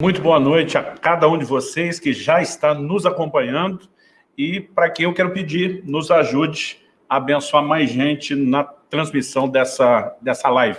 Muito boa noite a cada um de vocês que já está nos acompanhando e para quem eu quero pedir, nos ajude a abençoar mais gente na transmissão dessa, dessa live.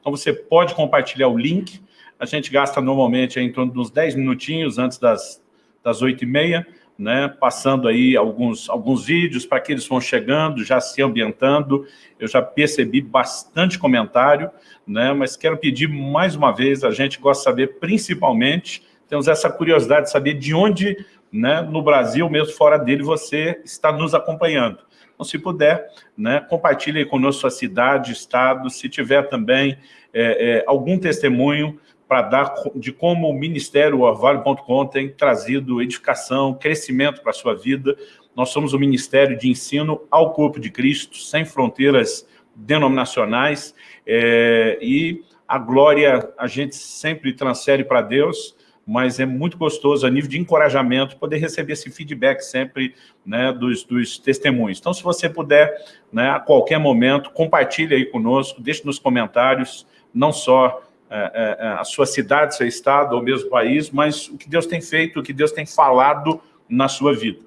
Então você pode compartilhar o link, a gente gasta normalmente em torno dos 10 minutinhos antes das, das 8h30, né, passando aí alguns, alguns vídeos para que eles vão chegando, já se ambientando. Eu já percebi bastante comentário, né, mas quero pedir mais uma vez, a gente gosta de saber, principalmente, temos essa curiosidade de saber de onde, né, no Brasil, mesmo fora dele, você está nos acompanhando. Então, se puder, né, compartilhe conosco sua cidade, estado, se tiver também é, é, algum testemunho, para dar de como o Ministério Orvalho.com tem trazido edificação, crescimento para a sua vida. Nós somos o Ministério de Ensino ao Corpo de Cristo, sem fronteiras denominacionais, é, e a glória a gente sempre transfere para Deus, mas é muito gostoso a nível de encorajamento poder receber esse feedback sempre né, dos, dos testemunhos. Então, se você puder, né, a qualquer momento, compartilhe aí conosco, deixe nos comentários, não só a sua cidade, seu estado ou mesmo país, mas o que Deus tem feito, o que Deus tem falado na sua vida.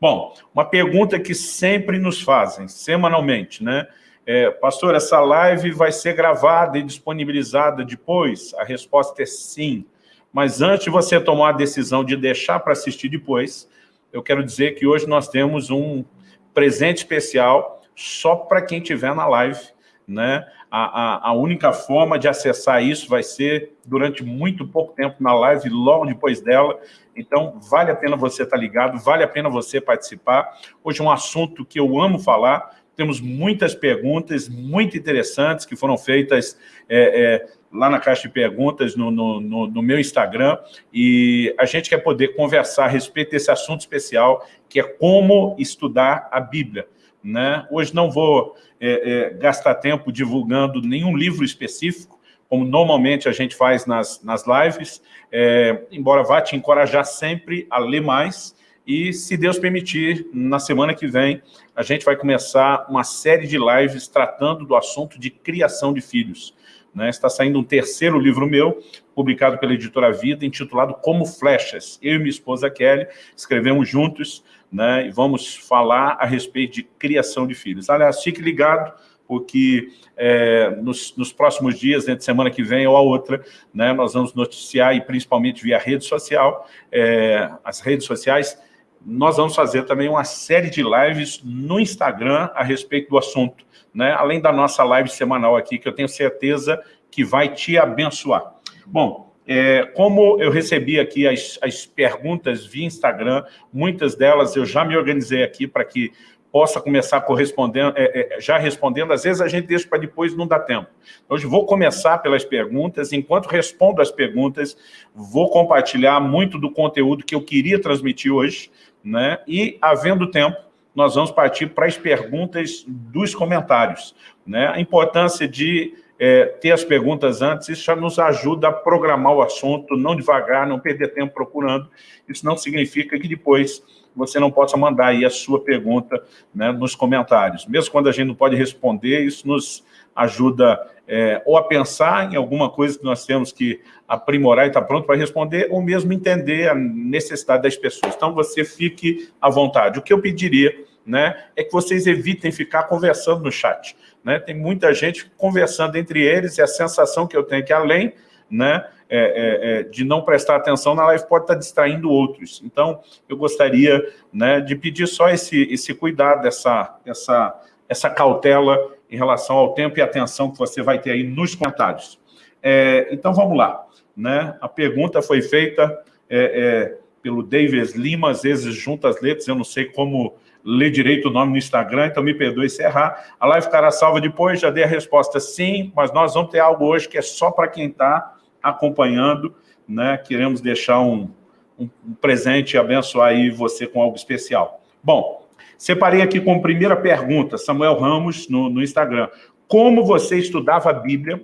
Bom, uma pergunta que sempre nos fazem, semanalmente, né? É, pastor, essa live vai ser gravada e disponibilizada depois? A resposta é sim. Mas antes de você tomar a decisão de deixar para assistir depois, eu quero dizer que hoje nós temos um presente especial só para quem estiver na live, né? A, a, a, única forma de acessar isso vai ser durante muito pouco tempo na live, logo depois dela. Então, vale a pena você estar ligado, vale a pena você participar. Hoje é um assunto que eu amo falar. Temos muitas perguntas muito interessantes que foram feitas é, é, lá na caixa de perguntas no, no, no, no, meu Instagram. E a gente quer poder conversar a respeito desse assunto especial, que é como estudar a Bíblia. Né? Hoje não vou é, é, gastar tempo divulgando nenhum livro específico, como normalmente a gente faz nas, nas lives, é, embora vá te encorajar sempre a ler mais, e se Deus permitir, na semana que vem, a gente vai começar uma série de lives tratando do assunto de criação de filhos. Né? Está saindo um terceiro livro meu, publicado pela editora Vida, intitulado Como Flechas. Eu e minha esposa Kelly escrevemos juntos né, e vamos falar a respeito de criação de filhos. Aliás, fique ligado, porque é, nos, nos, próximos dias, entre semana que vem ou a outra, né, nós vamos noticiar, e principalmente via rede social, é, as redes sociais, nós vamos fazer também uma série de lives no Instagram a respeito do assunto, né, além da nossa live semanal aqui, que eu tenho certeza que vai te abençoar. Bom, é, como eu recebi aqui as, as perguntas via Instagram, muitas delas eu já me organizei aqui para que possa começar correspondendo, é, é, já respondendo, às vezes a gente deixa para depois, não dá tempo. Hoje vou começar pelas perguntas, enquanto respondo as perguntas, vou compartilhar muito do conteúdo que eu queria transmitir hoje, né? e, havendo tempo, nós vamos partir para as perguntas dos comentários. Né? A importância de é, ter as perguntas antes, isso já nos ajuda a programar o assunto, não devagar, não perder tempo procurando. Isso não significa que depois você não possa mandar aí a sua pergunta né, nos comentários. Mesmo quando a gente não pode responder, isso nos ajuda é, ou a pensar em alguma coisa que nós temos que aprimorar e estar tá pronto para responder, ou mesmo entender a necessidade das pessoas. Então, você fique à vontade. O que eu pediria né, é que vocês evitem ficar conversando no chat. Né? Tem muita gente conversando entre eles e a sensação que eu tenho é que além né, é, é, é, de não prestar atenção na live pode estar distraindo outros. Então, eu gostaria né, de pedir só esse, esse cuidado, essa, essa, essa cautela em relação ao tempo e atenção que você vai ter aí nos comentários. É, então, vamos lá. Né? A pergunta foi feita é, é, pelo Davis Lima, às vezes junta as letras, eu não sei como ler direito o nome no Instagram, então me perdoe se errar. A live ficará salva depois, já dei a resposta sim, mas nós vamos ter algo hoje que é só para quem está acompanhando, né? Queremos deixar um, um, um presente e abençoar aí você com algo especial. Bom, separei aqui como primeira pergunta, Samuel Ramos, no, no Instagram. Como você estudava a Bíblia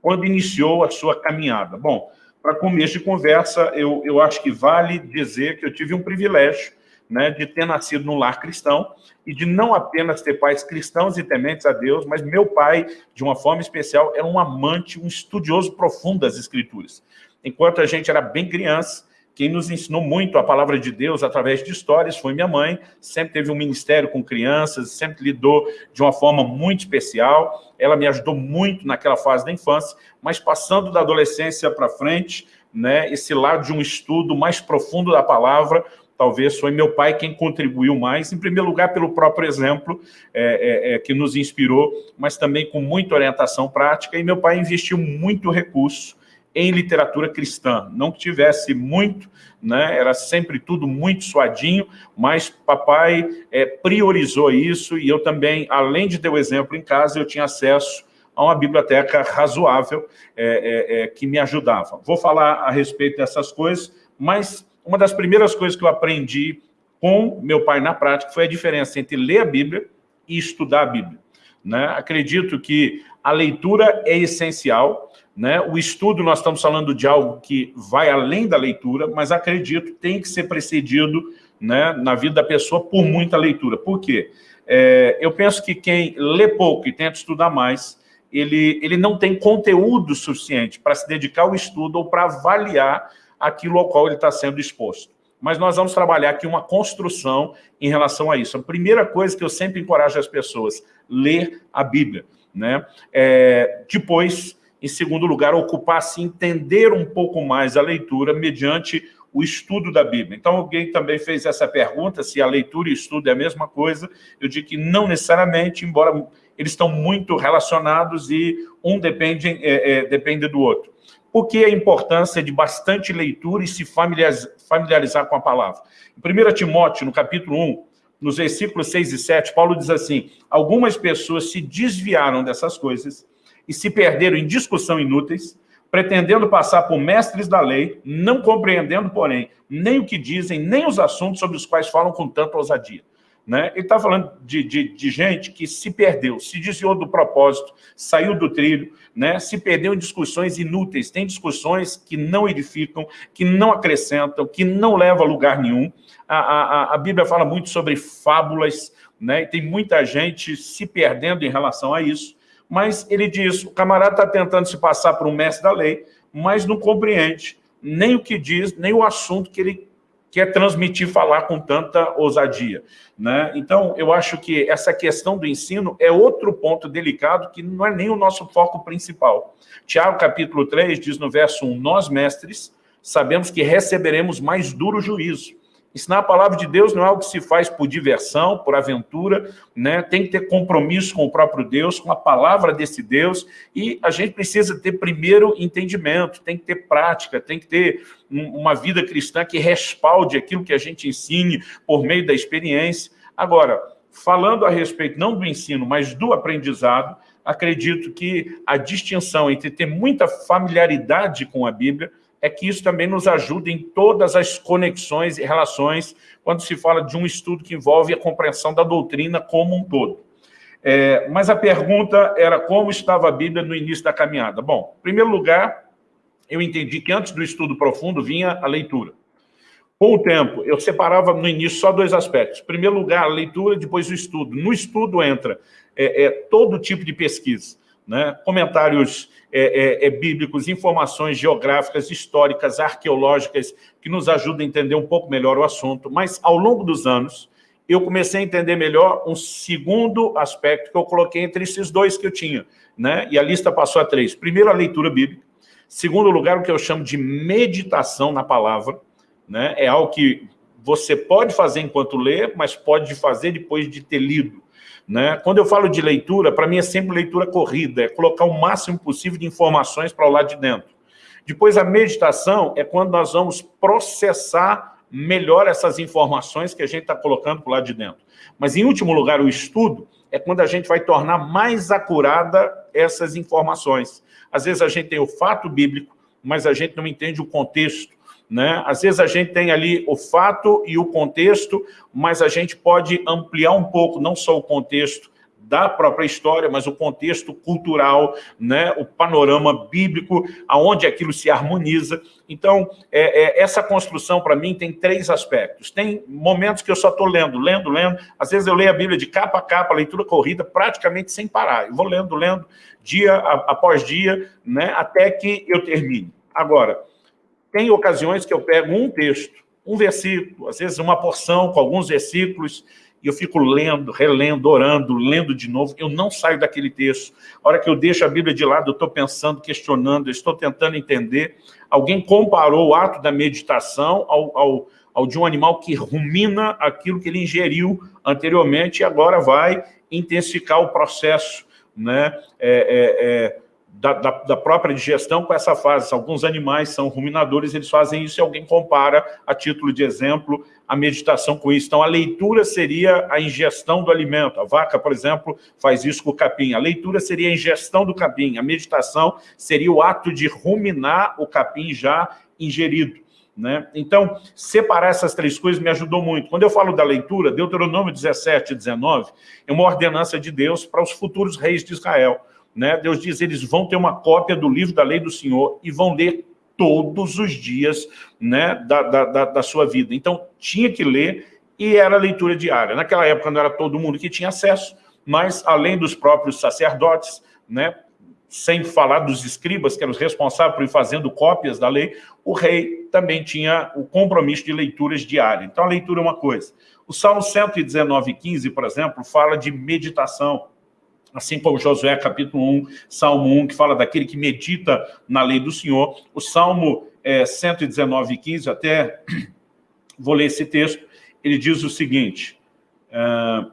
quando iniciou a sua caminhada? Bom, para começo de conversa, eu, eu acho que vale dizer que eu tive um privilégio né, de ter nascido num lar cristão e de não apenas ter pais cristãos e tementes a Deus, mas meu pai, de uma forma especial, era um amante, um estudioso profundo das escrituras. enquanto a gente era bem criança, quem nos ensinou muito a palavra de Deus através de histórias. Foi minha mãe, sempre teve um ministério com crianças, sempre lidou de uma forma muito especial, ela me ajudou muito naquela fase da infância, mas passando da adolescência para frente, né, esse lado de um estudo mais profundo da palavra, talvez foi meu pai quem contribuiu mais, em primeiro lugar pelo próprio exemplo é, é, é, que nos inspirou, mas também com muita orientação prática, e meu pai investiu muito recurso em literatura cristã. Não que tivesse muito, né? era sempre tudo muito suadinho, mas papai é, priorizou isso e eu também, além de ter o exemplo em casa, eu tinha acesso a uma biblioteca razoável é, é, é, que me ajudava. Vou falar a respeito dessas coisas, mas uma das primeiras coisas que eu aprendi com meu pai na prática foi a diferença entre ler a Bíblia e estudar a Bíblia. Né? Acredito que a leitura é essencial, né? O estudo, nós estamos falando de algo que vai além da leitura, mas acredito tem que ser precedido né, na vida da pessoa por muita leitura. Por quê? É, eu penso que quem lê pouco e tenta estudar mais, ele, ele não tem conteúdo suficiente para se dedicar ao estudo ou para avaliar aquilo ao qual ele está sendo exposto. Mas nós vamos trabalhar aqui uma construção em relação a isso. A primeira coisa que eu sempre encorajo as pessoas, ler a Bíblia. Né? É, depois, em segundo lugar, ocupar-se, entender um pouco mais a leitura mediante o estudo da Bíblia. Então, alguém também fez essa pergunta, se a leitura e estudo é a mesma coisa. Eu digo que não necessariamente, embora eles estão muito relacionados e um depende, é, é, depende do outro. Por que a importância de bastante leitura e se familiarizar, familiarizar com a palavra? Em 1 Timóteo, no capítulo 1, nos versículos 6 e 7, Paulo diz assim, algumas pessoas se desviaram dessas coisas e se perderam em discussão inúteis, pretendendo passar por mestres da lei, não compreendendo, porém, nem o que dizem, nem os assuntos sobre os quais falam com tanta ousadia. Né? Ele está falando de, de, de, gente que se perdeu, se desviou do propósito, saiu do trilho, né? se perdeu em discussões inúteis. Tem discussões que não edificam, que não acrescentam, que não levam a lugar nenhum. A, a, a Bíblia fala muito sobre fábulas, né? e tem muita gente se perdendo em relação a isso mas ele diz, o camarada está tentando se passar por um mestre da lei, mas não compreende nem o que diz, nem o assunto que ele quer transmitir, falar com tanta ousadia. Né? Então, eu acho que essa questão do ensino é outro ponto delicado que não é nem o nosso foco principal. Tiago, capítulo 3, diz no verso 1, nós, mestres, sabemos que receberemos mais duro juízo, Ensinar a palavra de Deus não é algo que se faz por diversão, por aventura, né? tem que ter compromisso com o próprio Deus, com a palavra desse Deus, e a gente precisa ter primeiro entendimento, tem que ter prática, tem que ter uma vida cristã que respalde aquilo que a gente ensine por meio da experiência. Agora, falando a respeito não do ensino, mas do aprendizado, acredito que a distinção entre ter muita familiaridade com a Bíblia é que isso também nos ajuda em todas as conexões e relações quando se fala de um estudo que envolve a compreensão da doutrina como um todo. É, mas a pergunta era como estava a Bíblia no início da caminhada. Bom, em primeiro lugar, eu entendi que antes do estudo profundo vinha a leitura. Com o tempo, eu separava no início só dois aspectos. Em primeiro lugar, a leitura, depois o estudo. No estudo entra é, é, todo tipo de pesquisa né? comentários é, é, é, bíblicos, informações geográficas, históricas, arqueológicas, que nos ajudam a entender um pouco melhor o assunto. Mas, ao longo dos anos, eu comecei a entender melhor um segundo aspecto que eu coloquei entre esses dois que eu tinha. Né? E a lista passou a três. Primeiro, a leitura bíblica. Segundo lugar, o que eu chamo de meditação na palavra. Né? É algo que você pode fazer enquanto lê, mas pode fazer depois de ter lido. Né? Quando eu falo de leitura, para mim é sempre leitura corrida, é colocar o máximo possível de informações para o lado de dentro. Depois, a meditação é quando nós vamos processar melhor essas informações que a gente está colocando para o lado de dentro. Mas, em último lugar, o estudo é quando a gente vai tornar mais acurada essas informações. Às vezes a gente tem o fato bíblico, mas a gente não entende o contexto, né? Às vezes a gente tem ali o fato e o contexto, mas a gente pode ampliar um pouco, não só o contexto da própria história, mas o contexto cultural, né? o panorama bíblico, aonde aquilo se harmoniza. Então, é, é, essa construção, para mim, tem três aspectos. Tem momentos que eu só estou lendo, lendo, lendo. Às vezes eu leio a Bíblia de capa a capa, leitura corrida, praticamente sem parar. Eu vou lendo, lendo, dia após dia, né? até que eu termine. Agora, tem ocasiões que eu pego um texto, um versículo, às vezes uma porção com alguns versículos, e eu fico lendo, relendo, orando, lendo de novo, eu não saio daquele texto. A hora que eu deixo a Bíblia de lado, eu estou pensando, questionando, eu estou tentando entender. Alguém comparou o ato da meditação ao, ao, ao de um animal que rumina aquilo que ele ingeriu anteriormente e agora vai intensificar o processo né, é, é, é da, da, da, própria digestão com essa fase. Alguns animais são ruminadores, eles fazem isso e alguém compara, a título de exemplo, a meditação com isso. Então, a leitura seria a ingestão do alimento. A vaca, por exemplo, faz isso com o capim. A leitura seria a ingestão do capim. A meditação seria o ato de ruminar o capim já ingerido. Né? Então, separar essas três coisas me ajudou muito. Quando eu falo da leitura, Deuteronômio 17 e 19 é uma ordenança de Deus para os futuros reis de Israel. Né? Deus diz, eles vão ter uma cópia do livro da lei do Senhor e vão ler todos os dias né, da, da, da sua vida. Então, tinha que ler e era leitura diária. Naquela época não era todo mundo que tinha acesso, mas além dos próprios sacerdotes, né, sem falar dos escribas, que eram os responsáveis por ir fazendo cópias da lei, o rei também tinha o compromisso de leituras diárias. Então, a leitura é uma coisa. O Salmo 119, 15, por exemplo, fala de meditação assim como Josué capítulo 1, Salmo 1, que fala daquele que medita na lei do Senhor. O Salmo é, 119, 15, até vou ler esse texto, ele diz o seguinte, uh,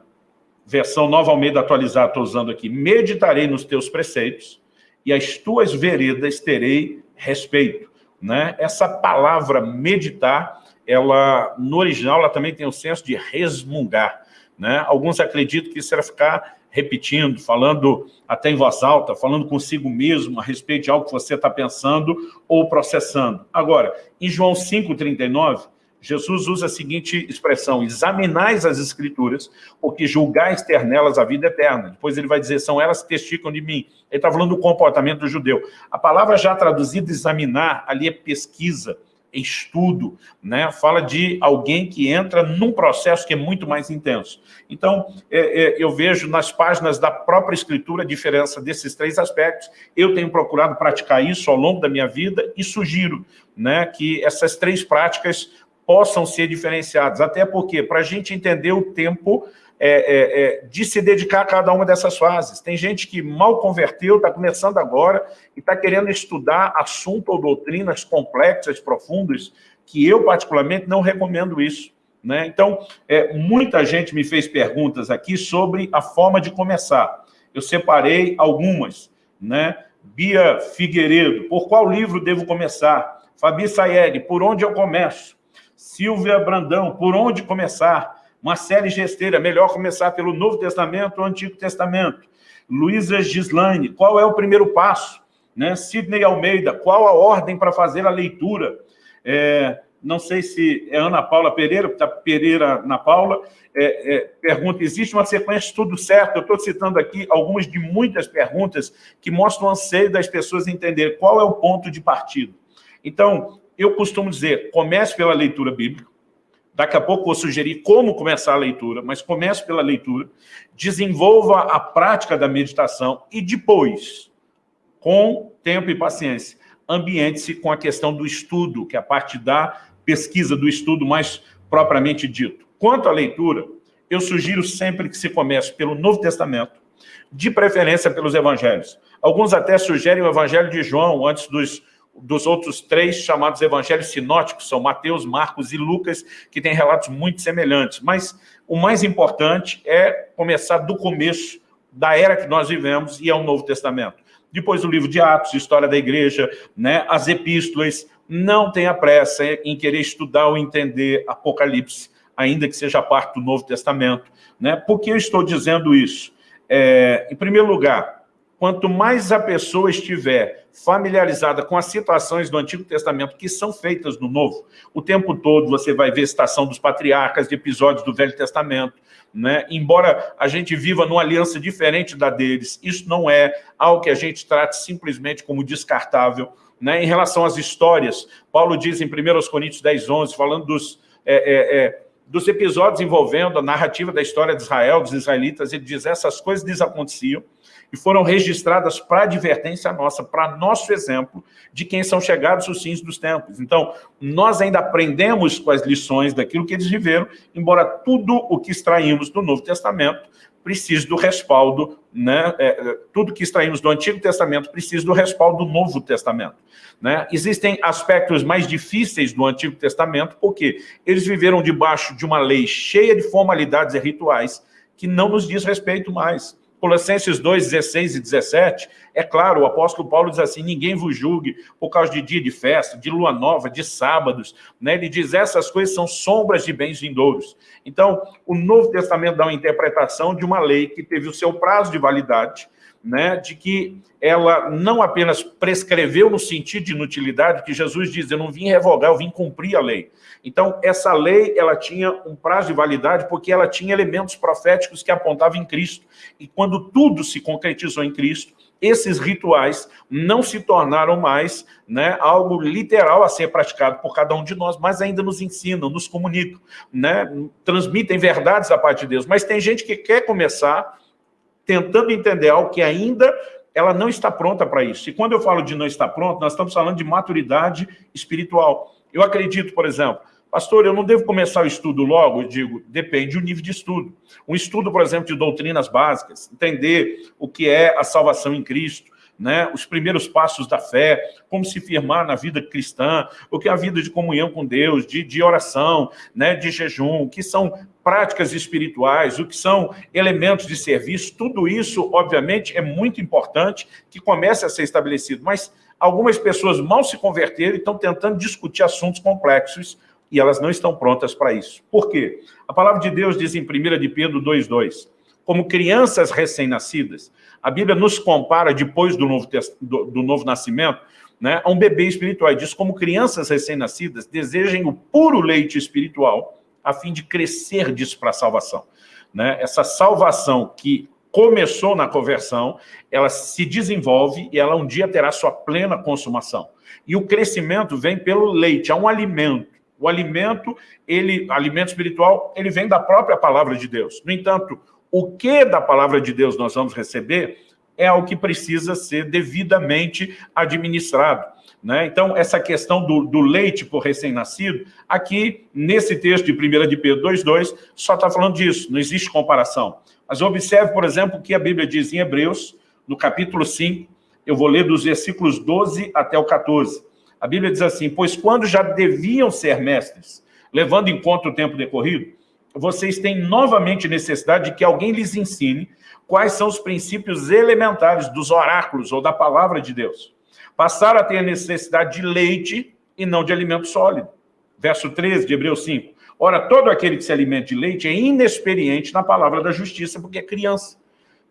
versão Nova Almeida atualizada, estou usando aqui, meditarei nos teus preceitos e as tuas veredas terei respeito. Né? Essa palavra meditar, ela no original ela também tem o senso de resmungar. Né? Alguns acreditam que isso era ficar repetindo, falando até em voz alta, falando consigo mesmo a respeito de algo que você está pensando ou processando. Agora, em João 5,39, Jesus usa a seguinte expressão, examinais as escrituras, porque julgais ter nelas a vida eterna. Depois ele vai dizer, são elas que testificam de mim. Ele está falando do comportamento do judeu. A palavra já traduzida, examinar, ali é pesquisa, estudo, né? fala de alguém que entra num processo que é muito mais intenso. Então, é, é, eu vejo nas páginas da própria escritura a diferença desses três aspectos. Eu tenho procurado praticar isso ao longo da minha vida e sugiro né, que essas três práticas possam ser diferenciadas. Até porque, para a gente entender o tempo é, é, é, de se dedicar a cada uma dessas fases. Tem gente que mal converteu, está começando agora e está querendo estudar assunto ou doutrinas complexas, profundas, que eu, particularmente, não recomendo isso. Né? Então, é, muita gente me fez perguntas aqui sobre a forma de começar. Eu separei algumas. Né? Bia Figueiredo, por qual livro devo começar? Fabi Sayed, por onde eu começo? Silvia Brandão, por onde começar? Uma série gesteira, melhor começar pelo Novo Testamento ou Antigo Testamento. Luísa Gislaine, qual é o primeiro passo? Né? Sidney Almeida, qual a ordem para fazer a leitura? É, não sei se é Ana Paula Pereira, está Pereira na Paula, é, é, pergunta, existe uma sequência tudo certo? Eu estou citando aqui algumas de muitas perguntas que mostram o anseio das pessoas entender qual é o ponto de partida. Então, eu costumo dizer, comece pela leitura bíblica, Daqui a pouco vou sugerir como começar a leitura, mas comece pela leitura, desenvolva a prática da meditação e depois, com tempo e paciência, ambiente-se com a questão do estudo, que é a parte da pesquisa do estudo mais propriamente dito. Quanto à leitura, eu sugiro sempre que se comece pelo Novo Testamento, de preferência pelos evangelhos. Alguns até sugerem o evangelho de João antes dos dos outros três chamados evangelhos sinóticos, são Mateus, Marcos e Lucas, que têm relatos muito semelhantes. Mas o mais importante é começar do começo da era que nós vivemos e é o Novo Testamento. Depois o livro de Atos, História da Igreja, né, as epístolas, não tenha pressa em querer estudar ou entender Apocalipse, ainda que seja parte do Novo Testamento. Né? Por que eu estou dizendo isso? É, em primeiro lugar, quanto mais a pessoa estiver familiarizada com as situações do Antigo Testamento que são feitas no Novo, o tempo todo você vai ver citação dos patriarcas, de episódios do Velho Testamento, né? embora a gente viva numa aliança diferente da deles, isso não é algo que a gente trate simplesmente como descartável. Né? Em relação às histórias, Paulo diz em 1 Coríntios 10, 11, falando dos... É, é, é, dos episódios envolvendo a narrativa da história de Israel, dos israelitas, ele diz, essas coisas lhes aconteciam, e foram registradas para advertência nossa, para nosso exemplo de quem são chegados os fins dos tempos. Então, nós ainda aprendemos com as lições daquilo que eles viveram, embora tudo o que extraímos do Novo Testamento precise do respaldo, né? É, é tudo que extraímos do Antigo Testamento precisa do respaldo do Novo Testamento. Né? Existem aspectos mais difíceis do Antigo Testamento, porque eles viveram debaixo de uma lei cheia de formalidades e rituais que não nos diz respeito mais. Colossenses 2, 16 e 17, é claro, o apóstolo Paulo diz assim, ninguém vos julgue por causa de dia de festa, de lua nova, de sábados, né? ele diz, essas coisas são sombras de bens vindouros. Então, o Novo Testamento dá uma interpretação de uma lei que teve o seu prazo de validade, né, de que ela não apenas prescreveu no sentido de inutilidade, que Jesus diz, eu não vim revogar, eu vim cumprir a lei. Então, essa lei, ela tinha um prazo de validade porque ela tinha elementos proféticos que apontavam em Cristo. E quando tudo se concretizou em Cristo, esses rituais não se tornaram mais né, algo literal a ser praticado por cada um de nós, mas ainda nos ensinam, nos comunicam, né, transmitem verdades da parte de Deus. Mas tem gente que quer começar tentando entender algo que ainda ela não está pronta para isso. E quando eu falo de não estar pronto, nós estamos falando de maturidade espiritual. Eu acredito, por exemplo, pastor, eu não devo começar o estudo logo? Eu digo, depende do nível de estudo. Um estudo, por exemplo, de doutrinas básicas, entender o que é a salvação em Cristo, né, os primeiros passos da fé, como se firmar na vida cristã, o que é a vida de comunhão com Deus, de, de oração, né, de jejum, o que são práticas espirituais, o que são elementos de serviço, tudo isso, obviamente, é muito importante que comece a ser estabelecido, mas algumas pessoas mal se converteram e estão tentando discutir assuntos complexos e elas não estão prontas para isso. Por quê? A palavra de Deus diz em 1 de Pedro 2,2, como crianças recém-nascidas, a Bíblia nos compara, depois do novo, do, do novo nascimento, né, a um bebê espiritual. Diz, como crianças recém-nascidas, desejem o puro leite espiritual, a fim de crescer disso para a salvação. Né? Essa salvação que começou na conversão, ela se desenvolve e ela um dia terá sua plena consumação. E o crescimento vem pelo leite, é um alimento. O alimento, ele, alimento espiritual, ele vem da própria palavra de Deus. No entanto, o que da palavra de Deus nós vamos receber é o que precisa ser devidamente administrado. Né? Então, essa questão do, do leite por recém-nascido, aqui, nesse texto de 1 de Pedro 2,2, só está falando disso, não existe comparação. Mas observe, por exemplo, o que a Bíblia diz em Hebreus, no capítulo 5, eu vou ler dos versículos 12 até o 14. A Bíblia diz assim, pois quando já deviam ser mestres, levando em conta o tempo decorrido, vocês têm novamente necessidade de que alguém lhes ensine quais são os princípios elementares dos oráculos ou da palavra de Deus. Passaram a ter a necessidade de leite e não de alimento sólido. Verso 13 de Hebreus 5. Ora, todo aquele que se alimenta de leite é inexperiente na palavra da justiça, porque é criança.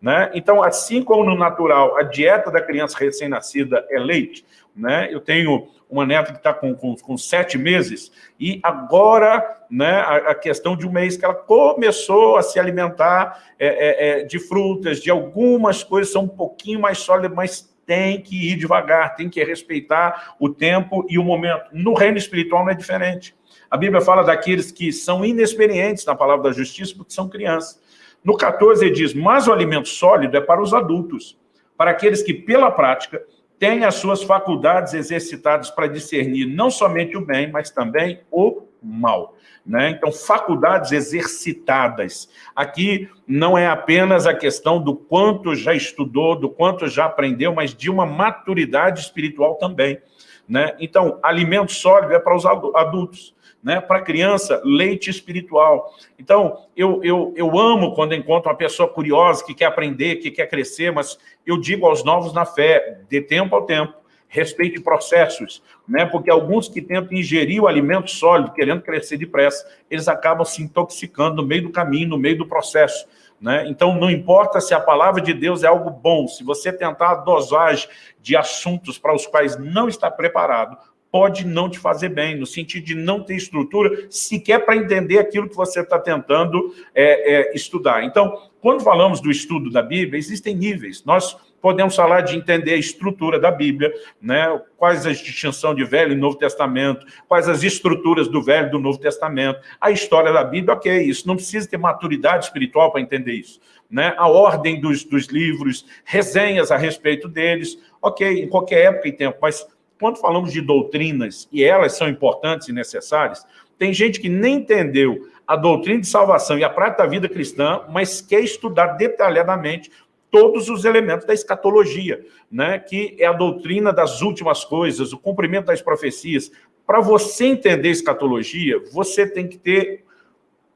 Né? Então, assim como no natural, a dieta da criança recém-nascida é leite, né? eu tenho uma neta que está com, com, com, sete meses, e agora né, a, a, questão de um mês que ela começou a se alimentar é, é, é, de frutas, de algumas coisas são um pouquinho mais sólidas, mas tem que ir devagar, tem que respeitar o tempo e o momento. No reino espiritual não é diferente. A Bíblia fala daqueles que são inexperientes na palavra da justiça porque são crianças. No 14 ele diz, mas o alimento sólido é para os adultos, para aqueles que pela prática têm as suas faculdades exercitadas para discernir não somente o bem, mas também o mal. Né? Então, faculdades exercitadas. Aqui não é apenas a questão do quanto já estudou, do quanto já aprendeu, mas de uma maturidade espiritual também. Né? Então, alimento sólido é para os adultos né? Para criança, leite espiritual. Então, eu, eu, eu amo quando encontro uma pessoa curiosa, que quer aprender, que quer crescer, mas eu digo aos novos na fé, de tempo ao tempo, respeite processos, né? porque alguns que tentam ingerir o alimento sólido, querendo crescer depressa, eles acabam se intoxicando no meio do caminho, no meio do processo. Né? Então, não importa se a palavra de Deus é algo bom, se você tentar a dosagem de assuntos para os quais não está preparado, pode não te fazer bem, no sentido de não ter estrutura sequer para entender aquilo que você está tentando é, é, estudar. Então, quando falamos do estudo da Bíblia, existem níveis. Nós podemos falar de entender a estrutura da Bíblia, né? quais a distinção de Velho e Novo Testamento, quais as estruturas do Velho e do Novo Testamento, a história da Bíblia, ok, isso não precisa ter maturidade espiritual para entender isso. Né? A ordem dos, dos livros, resenhas a respeito deles, ok, em qualquer época e tempo, mas quando falamos de doutrinas, e elas são importantes e necessárias, tem gente que nem entendeu a doutrina de salvação e a prática da vida cristã, mas quer estudar detalhadamente todos os elementos da escatologia, né? que é a doutrina das últimas coisas, o cumprimento das profecias. Para você entender escatologia, você tem que ter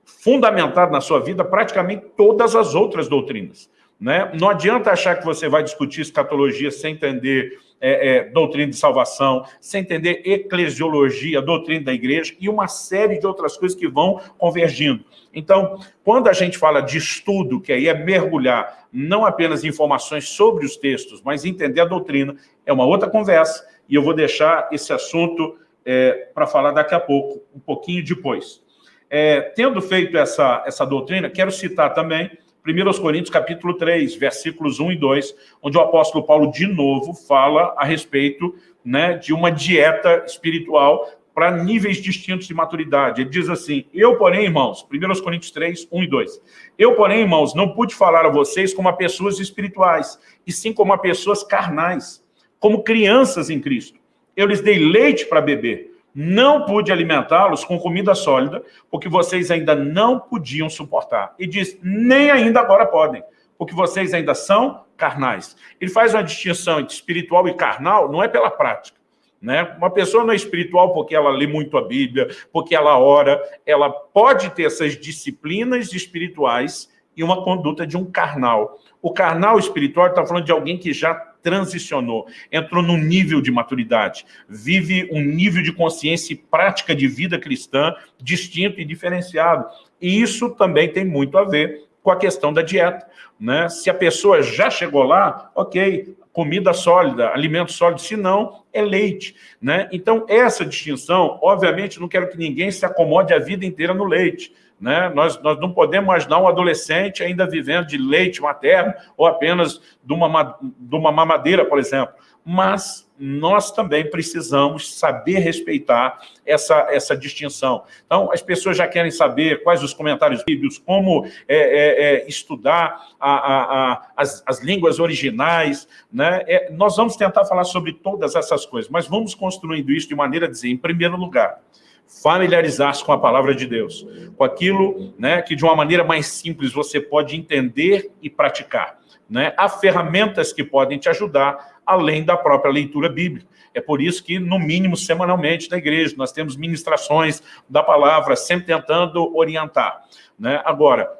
fundamentado na sua vida praticamente todas as outras doutrinas. Né? Não adianta achar que você vai discutir escatologia sem entender é, é, doutrina de salvação, sem entender eclesiologia, doutrina da igreja e uma série de outras coisas que vão convergindo. Então, quando a gente fala de estudo, que aí é mergulhar não apenas informações sobre os textos, mas entender a doutrina, é uma outra conversa, e eu vou deixar esse assunto é, para falar daqui a pouco, um pouquinho depois. É, tendo feito essa, essa doutrina, quero citar também 1 Coríntios capítulo 3, versículos 1 e 2, onde o apóstolo Paulo, de novo, fala a respeito né, de uma dieta espiritual para níveis distintos de maturidade. Ele diz assim, eu, porém, irmãos, 1 Coríntios 3, 1 e 2, eu, porém, irmãos, não pude falar a vocês como a pessoas espirituais, e sim como a pessoas carnais, como crianças em Cristo. Eu lhes dei leite para beber, não pude alimentá-los com comida sólida, porque vocês ainda não podiam suportar. E diz, nem ainda agora podem, porque vocês ainda são carnais. Ele faz uma distinção entre espiritual e carnal, não é pela prática. Né? Uma pessoa não é espiritual porque ela lê muito a Bíblia, porque ela ora, ela pode ter essas disciplinas espirituais e uma conduta de um carnal. O carnal espiritual está falando de alguém que já transicionou, entrou num nível de maturidade, vive um nível de consciência e prática de vida cristã distinto e diferenciado. E isso também tem muito a ver com a questão da dieta. Né? Se a pessoa já chegou lá, ok, comida sólida, alimento sólido, se não, é leite. Né? Então, essa distinção, obviamente, não quero que ninguém se acomode a vida inteira no leite. Né? Nós, nós não podemos imaginar um adolescente ainda vivendo de leite materno ou apenas de uma, de uma mamadeira, por exemplo. Mas nós também precisamos saber respeitar essa, essa distinção. Então, as pessoas já querem saber quais os comentários bíblicos, como é, é, é, estudar a, a, a, as, as, línguas originais. Né? É, nós vamos tentar falar sobre todas essas coisas, mas vamos construindo isso de maneira a dizer, em primeiro lugar, familiarizar-se com a palavra de Deus, com aquilo né, que de uma maneira mais simples você pode entender e praticar. Né? Há ferramentas que podem te ajudar, além da própria leitura bíblica. É por isso que, no mínimo, semanalmente na igreja, nós temos ministrações da palavra, sempre tentando orientar. Né? Agora,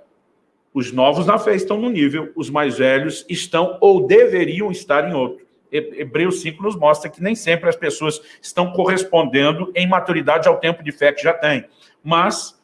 os novos na fé estão no nível, os mais velhos estão ou deveriam estar em outro. Hebreus 5 nos mostra que nem sempre as pessoas estão correspondendo em maturidade ao tempo de fé que já têm. Mas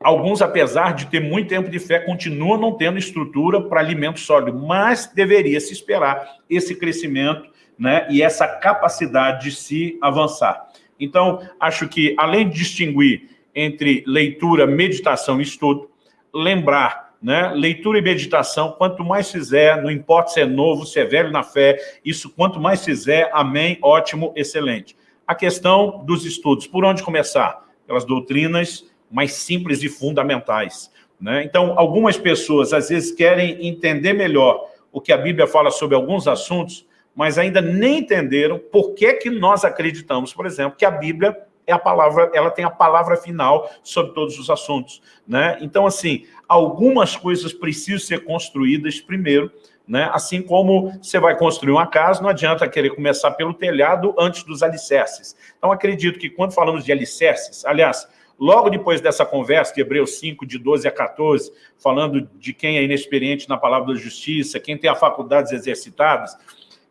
alguns, apesar de ter muito tempo de fé, continuam não tendo estrutura para alimento sólido, mas deveria se esperar esse crescimento né, e essa capacidade de se avançar. Então, acho que, além de distinguir entre leitura, meditação e estudo, lembrar né? Leitura e meditação, quanto mais fizer, não importa se é novo, se é velho na fé, isso quanto mais fizer, amém, ótimo, excelente. A questão dos estudos, por onde começar? Pelas doutrinas mais simples e fundamentais. Né? Então, algumas pessoas às vezes querem entender melhor o que a Bíblia fala sobre alguns assuntos, mas ainda nem entenderam por que, que nós acreditamos, por exemplo, que a Bíblia é a palavra, ela tem a palavra final sobre todos os assuntos. Né? Então, assim, algumas coisas precisam ser construídas primeiro, né? assim como você vai construir uma casa, não adianta querer começar pelo telhado antes dos alicerces. Então, acredito que quando falamos de alicerces, aliás, logo depois dessa conversa de Hebreus 5, de 12 a 14, falando de quem é inexperiente na palavra da justiça, quem tem as faculdades exercitadas,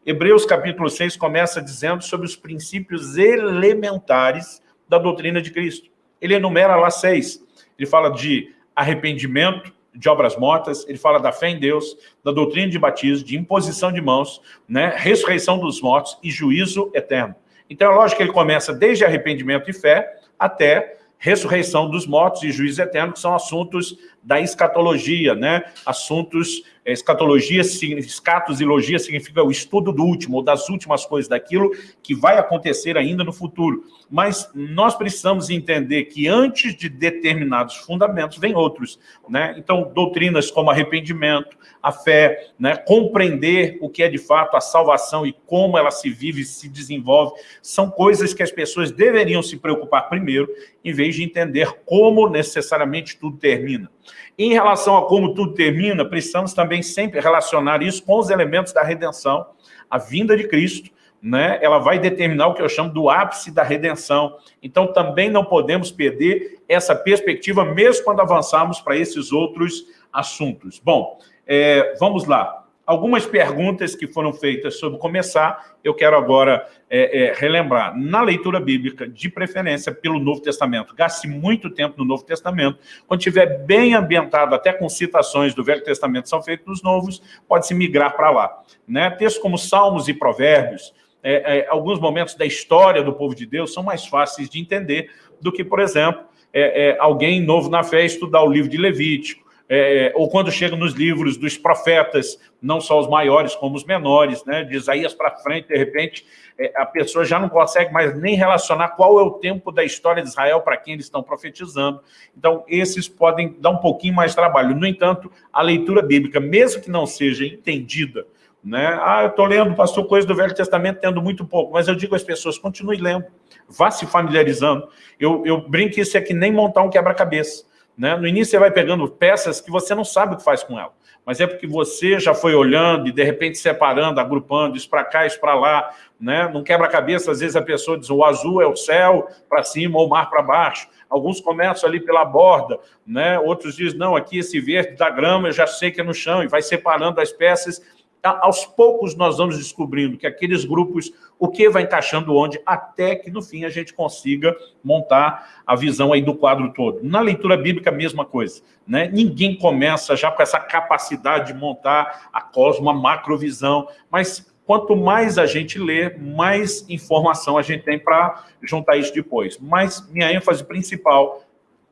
Hebreus capítulo 6 começa dizendo sobre os princípios elementares da doutrina de Cristo. Ele enumera lá seis. Ele fala de arrependimento, de obras mortas, ele fala da fé em Deus, da doutrina de batismo, de imposição de mãos, né, ressurreição dos mortos e juízo eterno. Então é lógico que ele começa desde arrependimento e fé até ressurreição dos mortos e juízo eterno, que são assuntos da escatologia, né? assuntos, escatologia, escatos e logia significa o estudo do último, ou das últimas coisas, daquilo que vai acontecer ainda no futuro. Mas nós precisamos entender que antes de determinados fundamentos, vem outros. Né? Então, doutrinas como arrependimento, a fé, né? compreender o que é de fato a salvação e como ela se vive e se desenvolve, são coisas que as pessoas deveriam se preocupar primeiro, em vez de entender como necessariamente tudo termina. Em relação a como tudo termina, precisamos também sempre relacionar isso com os elementos da redenção, a vinda de Cristo, né, ela vai determinar o que eu chamo do ápice da redenção. Então, também não podemos perder essa perspectiva, mesmo quando avançarmos para esses outros assuntos. Bom, é, vamos lá. Algumas perguntas que foram feitas sobre começar, eu quero agora é, é, relembrar. Na leitura bíblica, de preferência pelo Novo Testamento, gaste muito tempo no Novo Testamento. Quando estiver bem ambientado, até com citações do Velho Testamento são feitos nos Novos, pode-se migrar para lá. Né? Textos como Salmos e Provérbios, é, é, alguns momentos da história do povo de Deus são mais fáceis de entender do que, por exemplo, é, é alguém novo na fé estudar o livro de Levítico, é, ou quando chega nos livros dos profetas, não só os maiores como os menores, né, de Isaías para frente, de repente, é, a pessoa já não consegue mais nem relacionar qual é o tempo da história de Israel para quem eles estão profetizando. Então, esses podem dar um pouquinho mais trabalho. No entanto, a leitura bíblica, mesmo que não seja entendida, né? Ah, eu estou lendo, pastor, coisa do Velho Testamento, tendo muito pouco, mas eu digo às pessoas, continue lendo, vá se familiarizando. Eu, eu brinco isso é que nem montar um quebra-cabeça. Né? No início você vai pegando peças que você não sabe o que faz com ela, mas é porque você já foi olhando e de repente separando, agrupando, isso para cá, isso para lá, né? Não quebra-cabeça, às vezes a pessoa diz o azul é o céu para cima ou o mar para baixo. Alguns começam ali pela borda, né? Outros dizem, não, aqui esse verde da grama eu já sei que é no chão e vai separando as peças aos poucos nós vamos descobrindo que aqueles grupos, o que vai encaixando onde, até que no fim a gente consiga montar a visão aí do quadro todo. Na leitura bíblica, a mesma coisa. Né? Ninguém começa já com essa capacidade de montar a cosmo, a macrovisão, mas quanto mais a gente lê, mais informação a gente tem para juntar isso depois. Mas minha ênfase principal,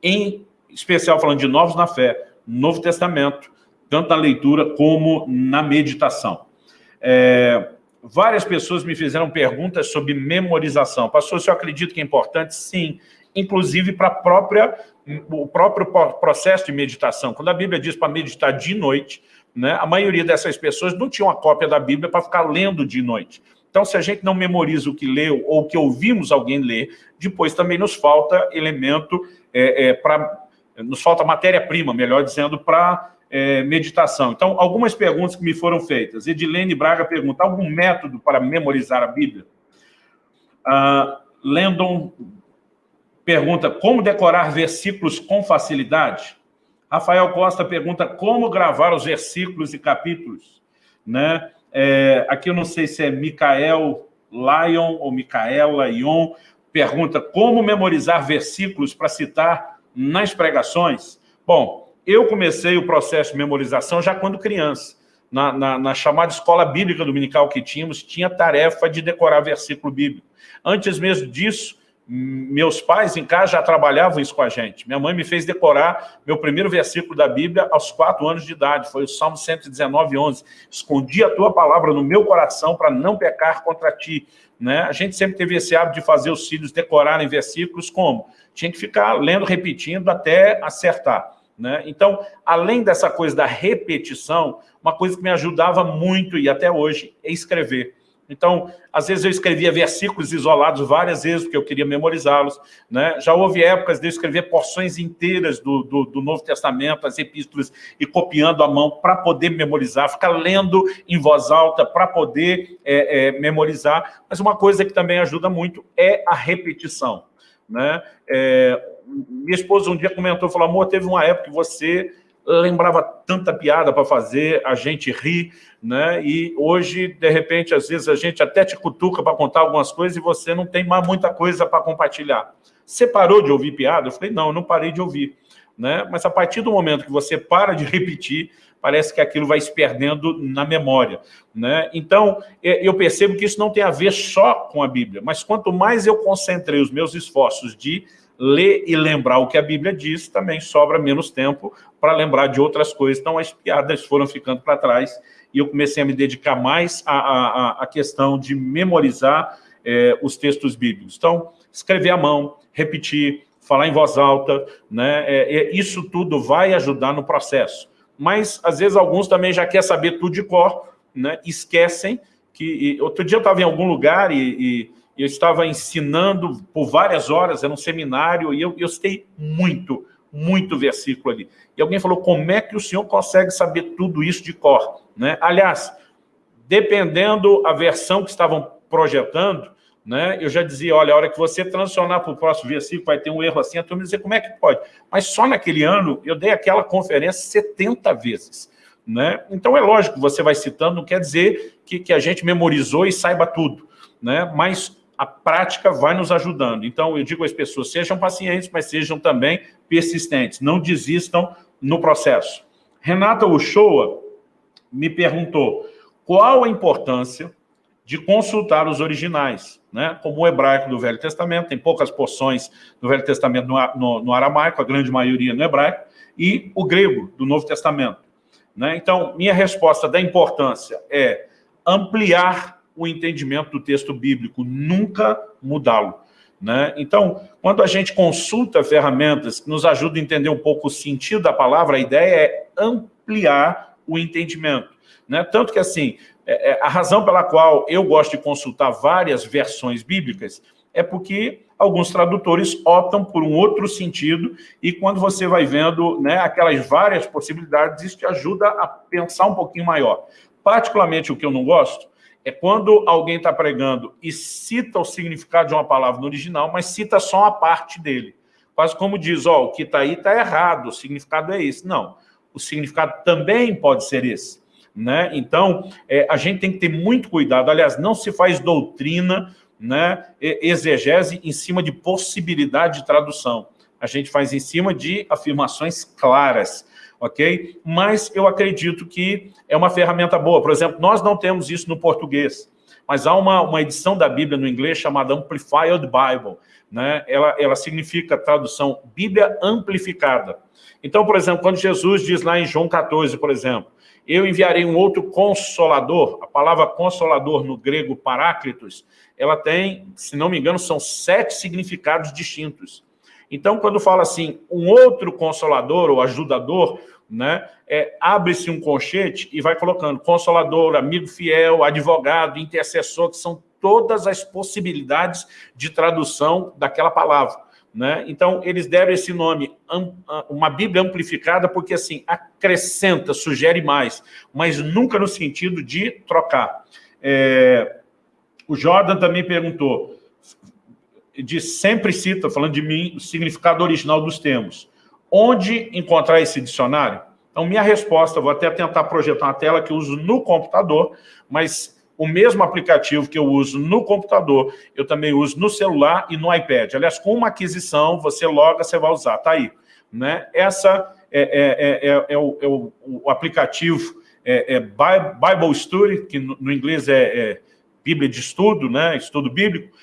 em especial falando de novos na fé, Novo Testamento, tanto na leitura como na meditação. É, várias pessoas me fizeram perguntas sobre memorização. Pastor, você acredita que é importante? Sim, inclusive para própria o próprio processo de meditação. Quando a Bíblia diz para meditar de noite, né, a maioria dessas pessoas não tinha uma cópia da Bíblia para ficar lendo de noite. Então, se a gente não memoriza o que leu ou o que ouvimos alguém ler, depois também nos falta elemento, é, é, para nos falta matéria-prima, melhor dizendo, para é, meditação. Então, algumas perguntas que me foram feitas. Edilene Braga pergunta, algum método para memorizar a Bíblia? Uh, Landon pergunta, como decorar versículos com facilidade? Rafael Costa pergunta, como gravar os versículos e capítulos? Né? É, aqui eu não sei se é Micael Lion ou Micaela Ion, pergunta, como memorizar versículos para citar nas pregações? Bom, eu comecei o processo de memorização já quando criança. Na, na, na, chamada escola bíblica dominical que tínhamos, tinha tarefa de decorar versículo bíblico. Antes mesmo disso, meus pais em casa já trabalhavam isso com a gente. Minha mãe me fez decorar meu primeiro versículo da Bíblia aos quatro anos de idade, foi o Salmo 119, 11. Escondi a tua palavra no meu coração para não pecar contra ti. Né? A gente sempre teve esse hábito de fazer os filhos decorarem versículos como? Tinha que ficar lendo, repetindo até acertar. Né? Então, além dessa coisa da repetição, uma coisa que me ajudava muito, e até hoje, é escrever. Então, às vezes eu escrevia versículos isolados várias vezes, porque eu queria memorizá-los. Né? Já houve épocas de eu escrever porções inteiras do, do, do Novo Testamento, as epístolas, e copiando à mão para poder memorizar, ficar lendo em voz alta para poder é, é, memorizar. Mas uma coisa que também ajuda muito é a repetição. Né? É, minha esposa um dia comentou, falou, amor, teve uma época que você lembrava tanta piada para fazer, a gente ri, né? E hoje, de repente, às vezes a gente até te cutuca para contar algumas coisas e você não tem mais muita coisa para compartilhar. Você parou de ouvir piada? Eu falei, não, eu não parei de ouvir. Né? Mas a partir do momento que você para de repetir, parece que aquilo vai se perdendo na memória. Né? Então, eu percebo que isso não tem a ver só com a Bíblia, mas quanto mais eu concentrei os meus esforços de ler e lembrar o que a Bíblia diz, também sobra menos tempo para lembrar de outras coisas. Então, as piadas foram ficando para trás e eu comecei a me dedicar mais à, à, à questão de memorizar é, os textos bíblicos. Então, escrever à mão, repetir, falar em voz alta, né? É, é, isso tudo vai ajudar no processo. Mas, às vezes, alguns também já querem saber tudo de cor, né? esquecem que... E, outro dia eu estava em algum lugar e, e, eu estava ensinando por várias horas, era um seminário, e eu, eu citei muito, muito versículo ali. E alguém falou, como é que o senhor consegue saber tudo isso de cor? Né? Aliás, dependendo a versão que estavam projetando, né, eu já dizia, olha, a hora que você transicionar para o próximo versículo vai ter um erro assim, a turma dizia, como é que pode? Mas só naquele ano eu dei aquela conferência 70 vezes. Né? Então é lógico, você vai citando, não quer dizer que, que a gente memorizou e saiba tudo, né? mas a prática vai nos ajudando. Então eu digo às pessoas, sejam pacientes, mas sejam também persistentes, não desistam no processo. Renata Uchoa me perguntou, qual a importância de consultar os originais, né? como o hebraico do Velho Testamento, tem poucas porções do Velho Testamento no, no, no aramaico, a grande maioria no hebraico, e o grego do Novo Testamento. Né? Então, minha resposta da importância é ampliar o entendimento do texto bíblico, nunca mudá-lo. Né? Então, quando a gente consulta ferramentas que nos ajudam a entender um pouco o sentido da palavra, a ideia é ampliar o entendimento. Né? Tanto que, assim, é, é, a razão pela qual eu gosto de consultar várias versões bíblicas é porque alguns tradutores optam por um outro sentido e quando você vai vendo né, aquelas várias possibilidades, isso te ajuda a pensar um pouquinho maior. Particularmente o que eu não gosto é quando alguém está pregando e cita o significado de uma palavra no original, mas cita só uma parte dele. Quase como diz, ó, o que está aí está errado, o significado é esse. Não, o significado também pode ser esse. Né? Então, é, a gente tem que ter muito cuidado. Aliás, não se faz doutrina, né, exegese em cima de possibilidade de tradução. A gente faz em cima de afirmações claras, ok? Mas eu acredito que é uma ferramenta boa. Por exemplo, nós não temos isso no português, mas há uma, uma edição da Bíblia no inglês chamada Amplified Bible. Né? Ela, ela significa tradução Bíblia amplificada. Então, por exemplo, quando Jesus diz lá em João 14, por exemplo, eu enviarei um outro consolador. A palavra consolador no grego paráclitos, ela tem, se não me engano, são sete significados distintos. Então, quando fala assim, um outro consolador ou ajudador, né, é, abre-se um conchete e vai colocando consolador, amigo fiel, advogado, intercessor, que são todas as possibilidades de tradução daquela palavra. Né? Então, eles deram esse nome, uma Bíblia amplificada, porque assim, acrescenta, sugere mais, mas nunca no sentido de trocar. É, o Jordan também perguntou, de sempre cita, falando de mim, o significado original dos termos. Onde encontrar esse dicionário? Então, minha resposta, vou até tentar projetar uma tela que eu uso no computador, mas o mesmo aplicativo que eu uso no computador, eu também uso no celular e no iPad. Aliás, com uma aquisição, você loga, você vai usar, tá aí. Né? Essa é, é, é, é o, o, o, aplicativo é, Bible Study, que no, no inglês é, Bíblia de Estudo, né? estudo bíblico,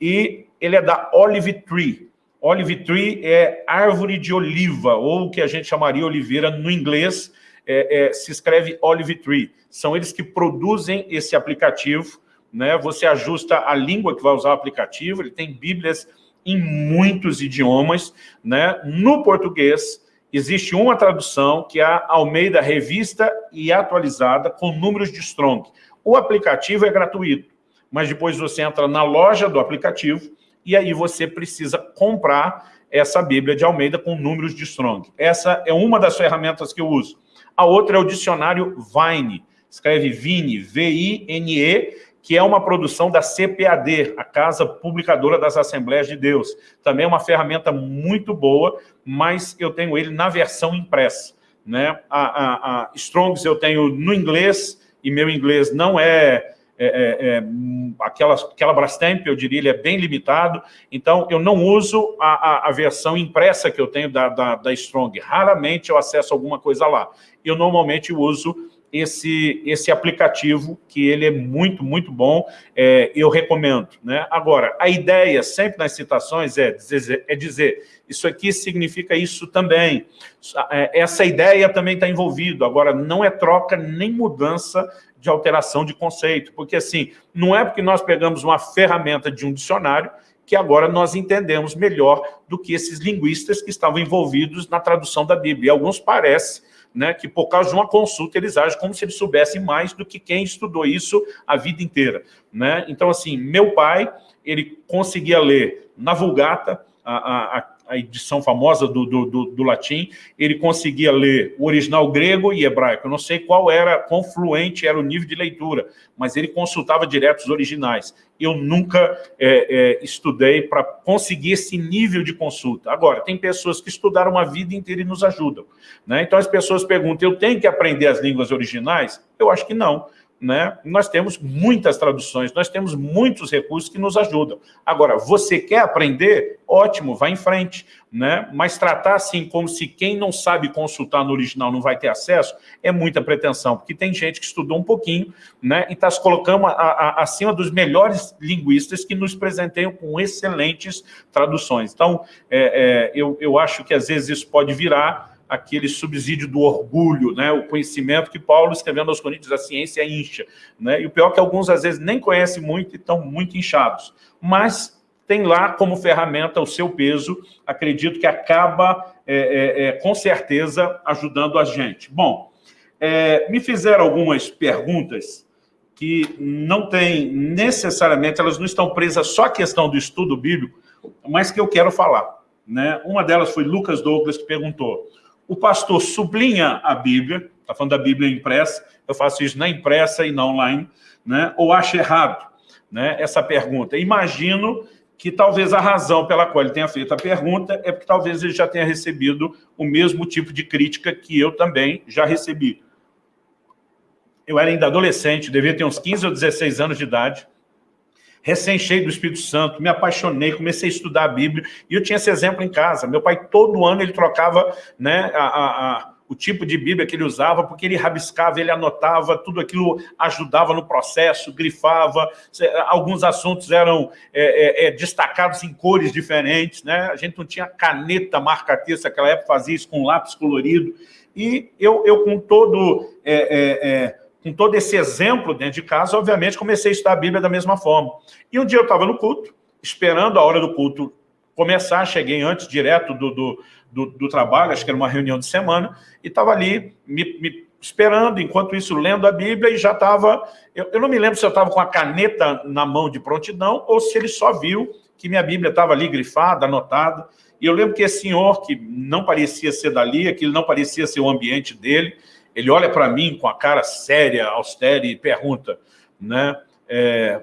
e ele é da Olive Tree. Olive Tree é árvore de oliva, ou o que a gente chamaria oliveira no inglês, é, é, se escreve Olive Tree. São eles que produzem esse aplicativo, né? Você ajusta a língua que vai usar o aplicativo, ele tem bíblias em muitos idiomas, né? No português, existe uma tradução que é a Almeida Revista e Atualizada com números de Strong. O aplicativo é gratuito, mas depois você entra na loja do aplicativo e aí você precisa comprar essa Bíblia de Almeida com números de Strong. Essa é uma das ferramentas que eu uso. A outra é o dicionário Vine, escreve Vine, V-I-N-E, que é uma produção da CPAD, a Casa Publicadora das Assembleias de Deus. Também é uma ferramenta muito boa, mas eu tenho ele na versão impressa. Né? A, a, a Strongs eu tenho no inglês, e meu inglês não é é, é, é, aquela, aquela Brastemp, eu diria, ele é bem limitado, então eu não uso a, a, a versão impressa que eu tenho da, da, da, Strong, raramente eu acesso alguma coisa lá. Eu normalmente uso esse, esse aplicativo, que ele é muito, muito bom, é, eu recomendo. Né? Agora, a ideia, sempre nas citações, é dizer, é dizer isso aqui significa isso também. É, essa ideia também está envolvida. Agora, não é troca nem mudança de alteração de conceito, porque assim, não é porque nós pegamos uma ferramenta de um dicionário que agora nós entendemos melhor do que esses linguistas que estavam envolvidos na tradução da Bíblia. E alguns parece né, que por causa de uma consulta eles agem como se eles soubessem mais do que quem estudou isso a vida inteira. Né? Então, assim, meu pai, ele conseguia ler na Vulgata, a, a, a edição famosa do, do, do, do, latim, ele conseguia ler o original grego e hebraico. Eu não sei qual era, quão fluente era o nível de leitura, mas ele consultava direto os originais. Eu nunca é, é, estudei para conseguir esse nível de consulta. Agora, tem pessoas que estudaram a vida inteira e nos ajudam. Né? Então, as pessoas perguntam, eu tenho que aprender as línguas originais? Eu acho que não né, nós temos muitas traduções, nós temos muitos recursos que nos ajudam. Agora, você quer aprender? Ótimo, vá em frente. Né? Mas tratar assim como se quem não sabe consultar no original não vai ter acesso, é muita pretensão, porque tem gente que estudou um pouquinho né, e está se colocando a, a, acima dos melhores linguistas que nos presenteiam com excelentes traduções. Então, é, é, eu, eu acho que às vezes isso pode virar aquele subsídio do orgulho, né? o conhecimento que Paulo, escrevendo aos Coríntios, a ciência incha. Né? E o pior é que alguns, às vezes, nem conhecem muito e estão muito inchados. Mas tem lá como ferramenta o seu peso, acredito que acaba, é, é, é, com certeza, ajudando a gente. Bom, é, me fizeram algumas perguntas que não tem necessariamente, elas não estão presas só à questão do estudo bíblico, mas que eu quero falar. Né? Uma delas foi Lucas Douglas, que perguntou, o pastor sublinha a Bíblia, está falando da Bíblia impressa, eu faço isso na impressa e na online, né? ou acha errado né? essa pergunta? Imagino que talvez a razão pela qual ele tenha feito a pergunta é porque talvez ele já tenha recebido o mesmo tipo de crítica que eu também já recebi. Eu era ainda adolescente, devia ter uns 15 ou 16 anos de idade, recém-cheio do Espírito Santo, me apaixonei, comecei a estudar a Bíblia, e eu tinha esse exemplo em casa. Meu pai, todo ano, ele trocava né, a, a, a, o tipo de Bíblia que ele usava, porque ele rabiscava, ele anotava, tudo aquilo ajudava no processo, grifava, alguns assuntos eram é, é, é, destacados em cores diferentes, né? a gente não tinha caneta marca-texto, naquela época fazia isso com lápis colorido, e eu, eu com todo é, é, é, com todo esse exemplo dentro de casa, obviamente, comecei a estudar a Bíblia da mesma forma. E um dia eu estava no culto, esperando a hora do culto começar, cheguei antes, direto do, do, do, do trabalho, acho que era uma reunião de semana, e estava ali me, me, esperando, enquanto isso, lendo a Bíblia, e já estava... Eu, eu não me lembro se eu estava com a caneta na mão de prontidão, ou se ele só viu que minha Bíblia estava ali grifada, anotada, e eu lembro que esse senhor, que não parecia ser dali, aquilo não parecia ser o ambiente dele, ele olha para mim com a cara séria, austera e pergunta, né? É...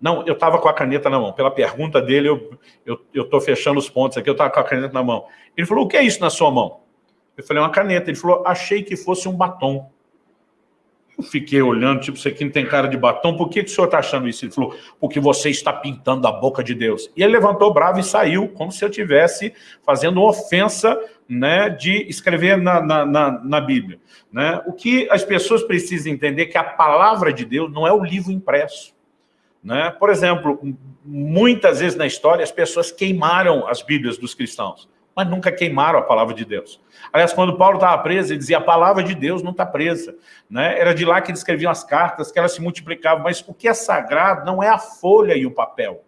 Não, eu estava com a caneta na mão. Pela pergunta dele, eu estou fechando os pontos aqui, eu estava com a caneta na mão. Ele falou, o que é isso na sua mão? Eu falei, uma caneta. Ele falou, achei que fosse um batom. Eu fiquei olhando, tipo, isso aqui não tem cara de batom, por que, que o senhor está achando isso? Ele falou, porque você está pintando a boca de Deus. E ele levantou bravo e saiu, como se eu tivesse fazendo ofensa né, de escrever na, na, na, na Bíblia. Né? O que as pessoas precisam entender é que a palavra de Deus não é o livro impresso. Né? Por exemplo, muitas vezes na história as pessoas queimaram as Bíblias dos cristãos mas nunca queimaram a palavra de Deus. Aliás, quando Paulo estava preso, ele dizia, a palavra de Deus não está presa. Né? Era de lá que ele escrevia as cartas, que elas se multiplicavam, mas o que é sagrado não é a folha e o papel,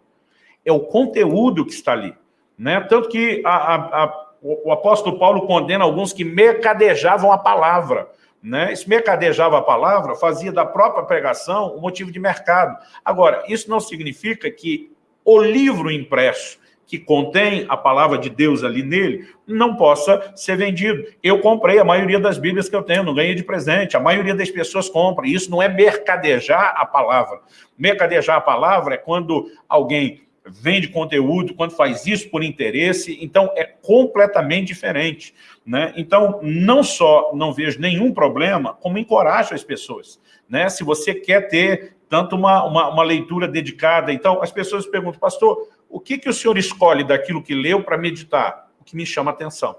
é o conteúdo que está ali. Né? Tanto que a, a, a, o apóstolo Paulo condena alguns que mercadejavam a palavra. Né? Esse mercadejava a palavra, fazia da própria pregação um motivo de mercado. Agora, isso não significa que o livro impresso que contém a palavra de Deus ali nele, não possa ser vendido. Eu comprei a maioria das Bíblias que eu tenho, não ganhei de presente, a maioria das pessoas compra, isso não é mercadejar a palavra. Mercadejar a palavra é quando alguém vende conteúdo, quando faz isso por interesse, então é completamente diferente. Né? Então, não só não vejo nenhum problema, como encorajo as pessoas. Né? Se você quer ter tanto uma, uma, uma leitura dedicada, então as pessoas perguntam, pastor, o que, que o senhor escolhe daquilo que leu para meditar? O que me chama atenção.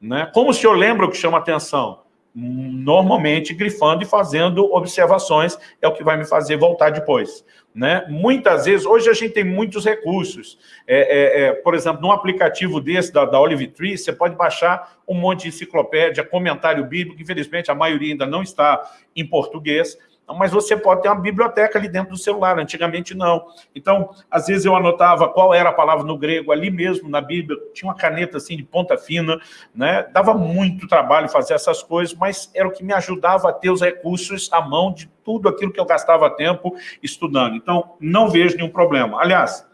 Né? Como o senhor lembra o que chama atenção? Normalmente grifando e fazendo observações, é o que vai me fazer voltar depois. Né? Muitas vezes, hoje a gente tem muitos recursos. É, é, é, por exemplo, num aplicativo desse da, da Olive Tree, você pode baixar um monte de enciclopédia, comentário bíblico, infelizmente a maioria ainda não está em português, mas você pode ter uma biblioteca ali dentro do celular, antigamente não. Então, às vezes eu anotava qual era a palavra no grego, ali mesmo na Bíblia, tinha uma caneta assim de ponta fina, né? dava muito trabalho fazer essas coisas, mas era o que me ajudava a ter os recursos à mão de tudo aquilo que eu gastava tempo estudando. Então, não vejo nenhum problema. Aliás,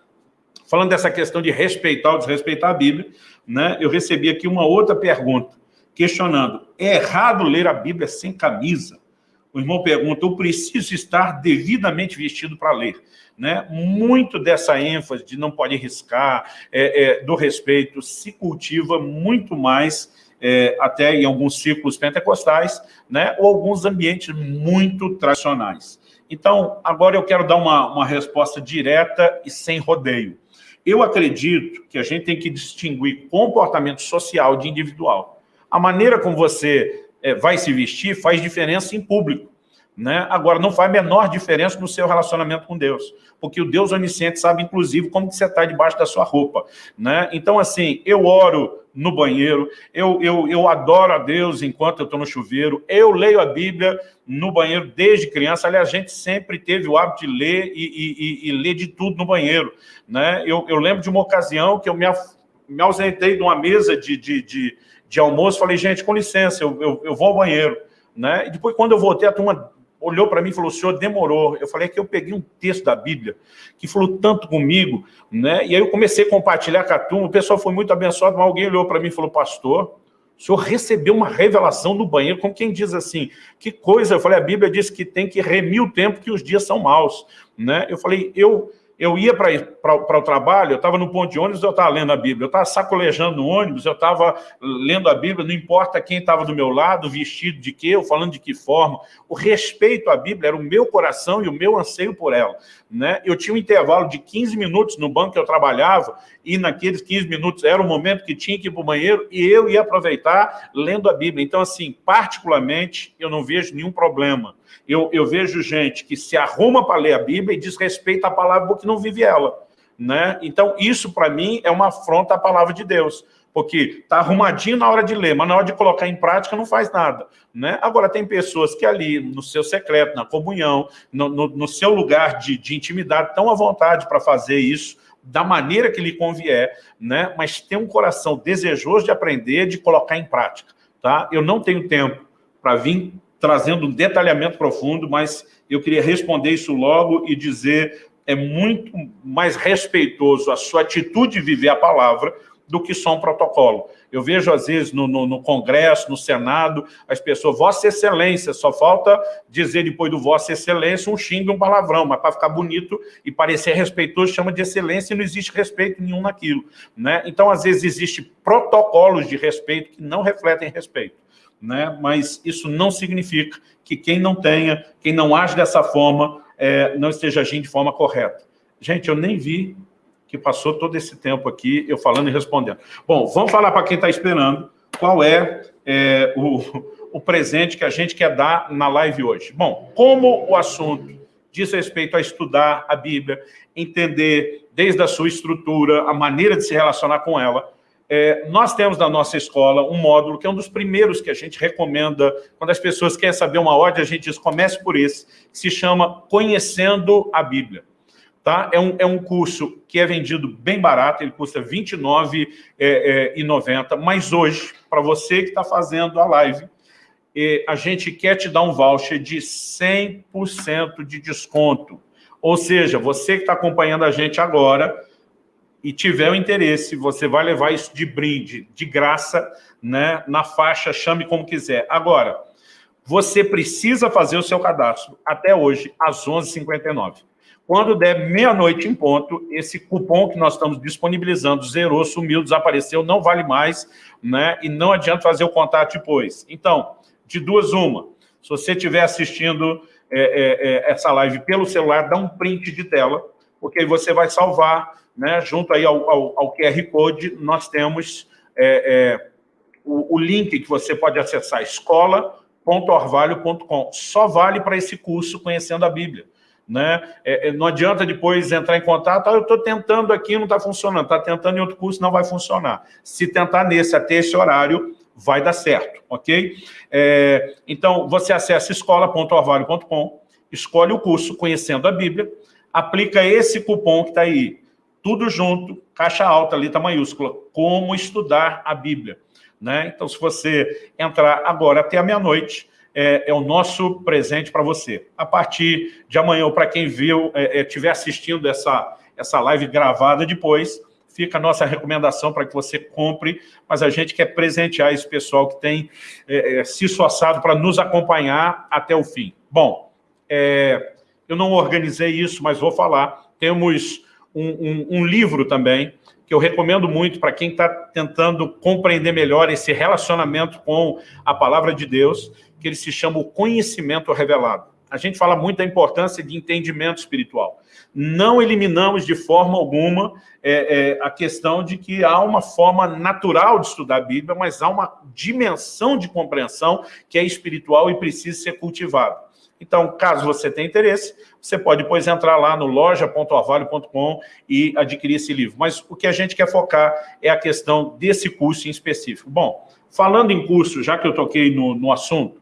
falando dessa questão de respeitar ou desrespeitar a Bíblia, né? eu recebi aqui uma outra pergunta, questionando, é errado ler a Bíblia sem camisa? O irmão pergunta, eu preciso estar devidamente vestido para ler. Né? Muito dessa ênfase de não pode riscar, é, é, do respeito, se cultiva muito mais, é, até em alguns círculos pentecostais, né? ou alguns ambientes muito tradicionais. Então, agora eu quero dar uma, uma resposta direta e sem rodeio. Eu acredito que a gente tem que distinguir comportamento social de individual. A maneira como você é, vai se vestir faz diferença em público. Né? Agora, não faz menor diferença no seu relacionamento com Deus, porque o Deus onisciente sabe, inclusive, como que você está debaixo da sua roupa. Né? Então, assim, eu oro no banheiro, eu, eu, eu adoro a Deus enquanto eu estou no chuveiro, eu leio a Bíblia no banheiro desde criança, aliás, a gente sempre teve o hábito de ler e, e, e ler de tudo no banheiro. Né? Eu, eu lembro de uma ocasião que eu me, me ausentei de uma mesa de, de, de de almoço, falei, gente, com licença, eu, eu, eu vou ao banheiro. Né? E depois, quando eu voltei, a turma olhou para mim e falou, senhor, demorou. Eu falei que eu peguei um texto da Bíblia que falou tanto comigo, né? E aí eu comecei a compartilhar com a turma, o pessoal foi muito abençoado, mas alguém olhou para mim e falou, pastor, o senhor recebeu uma revelação no banheiro, como quem diz assim, que coisa, eu falei, a Bíblia diz que tem que remir o tempo que os dias são maus, né? Eu falei, eu eu ia para o trabalho, eu estava no ponto de ônibus, eu estava lendo a Bíblia, eu estava sacolejando no ônibus, eu estava lendo a Bíblia, não importa quem estava do meu lado, vestido de quê, ou falando de que forma. O respeito à Bíblia era o meu coração e o meu anseio por ela. Né? Eu tinha um intervalo de 15 minutos no banco que eu trabalhava, e naqueles 15 minutos era o momento que tinha que ir para o banheiro, e eu ia aproveitar lendo a Bíblia. Então, assim, particularmente, eu não vejo nenhum problema eu, eu vejo gente que se arruma para ler a Bíblia e desrespeita a palavra porque não vive ela. Né? Então, isso para mim é uma afronta à palavra de Deus, porque está arrumadinho na hora de ler, mas na hora de colocar em prática não faz nada. Né? Agora, tem pessoas que ali, no seu secreto, na comunhão, no, no, no seu lugar de, de intimidade, estão à vontade para fazer isso, da maneira que lhe convier, né? mas tem um coração desejoso de aprender, de colocar em prática. Tá? Eu não tenho tempo para vir trazendo um detalhamento profundo, mas eu queria responder isso logo e dizer é muito mais respeitoso a sua atitude de viver a palavra do que só um protocolo. Eu vejo, às vezes, no, no, no, Congresso, no Senado, as pessoas, Vossa Excelência, só falta dizer depois do Vossa Excelência um xingue, um palavrão, mas para ficar bonito e parecer respeitoso, chama de excelência e não existe respeito nenhum naquilo. Né? Então, às vezes, existe protocolos de respeito que não refletem respeito né? mas isso não significa que quem não tenha, quem não age dessa forma, é, não esteja agindo de forma correta. Gente, eu nem vi que passou todo esse tempo aqui, eu falando e respondendo. Bom, vamos falar para quem está esperando qual é, é o, o presente que a gente quer dar na live hoje. Bom, como o assunto diz respeito a estudar a Bíblia, entender desde a sua estrutura, a maneira de se relacionar com ela, é, nós temos na nossa escola um módulo que é um dos primeiros que a gente recomenda, quando as pessoas querem saber uma ordem, a gente diz, comece por esse, que se chama Conhecendo a Bíblia. Tá? É, um, é um curso que é vendido bem barato, ele custa R$ 29,90, é, é, mas hoje, para você que está fazendo a live, é, a gente quer te dar um voucher de 100% de desconto. Ou seja, você que está acompanhando a gente agora, e tiver o interesse, você vai levar isso de brinde, de graça, né, na faixa, chame como quiser. Agora, você precisa fazer o seu cadastro até hoje, às 11h59. Quando der meia-noite em ponto, esse cupom que nós estamos disponibilizando zerou, sumiu, desapareceu, não vale mais, né? E não adianta fazer o contato depois. Então, de duas uma, se você estiver assistindo é, é, é, essa live pelo celular, dá um print de tela, porque aí você vai salvar né, junto aí ao, ao, ao QR Code, nós temos é, é, o, o, link que você pode acessar, escola www.orvalho.com. Só vale para esse curso Conhecendo a Bíblia. Né? É, é, não adianta depois entrar em contato, ah, eu estou tentando aqui, não está funcionando, está tentando em outro curso, não vai funcionar. Se tentar nesse até esse horário, vai dar certo, ok? É, então, você acessa escola.orvalho.com, escolhe o curso Conhecendo a Bíblia, aplica esse cupom que está aí, tudo junto, caixa alta, letra maiúscula, como estudar a Bíblia. Né? Então, se você entrar agora até a meia-noite, é, é, o nosso presente para você. A partir de amanhã, para quem viu, estiver é, é assistindo essa, essa live gravada depois, fica a nossa recomendação para que você compre, mas a gente quer presentear esse pessoal que tem é, é se esforçado para nos acompanhar até o fim. Bom, eu não organizei isso, mas vou falar. Temos um, um, um livro também, que eu recomendo muito para quem está tentando compreender melhor esse relacionamento com a palavra de Deus, que ele se chama o conhecimento revelado. A gente fala muito da importância de entendimento espiritual. Não eliminamos de forma alguma é, é, a questão de que há uma forma natural de estudar a Bíblia, mas há uma dimensão de compreensão que é espiritual e precisa ser cultivada. Então, caso você tenha interesse, você pode depois entrar lá no loja.orvalho.com e adquirir esse livro. Mas o que a gente quer focar é a questão desse curso em específico. Bom, falando em curso, já que eu toquei no, no assunto,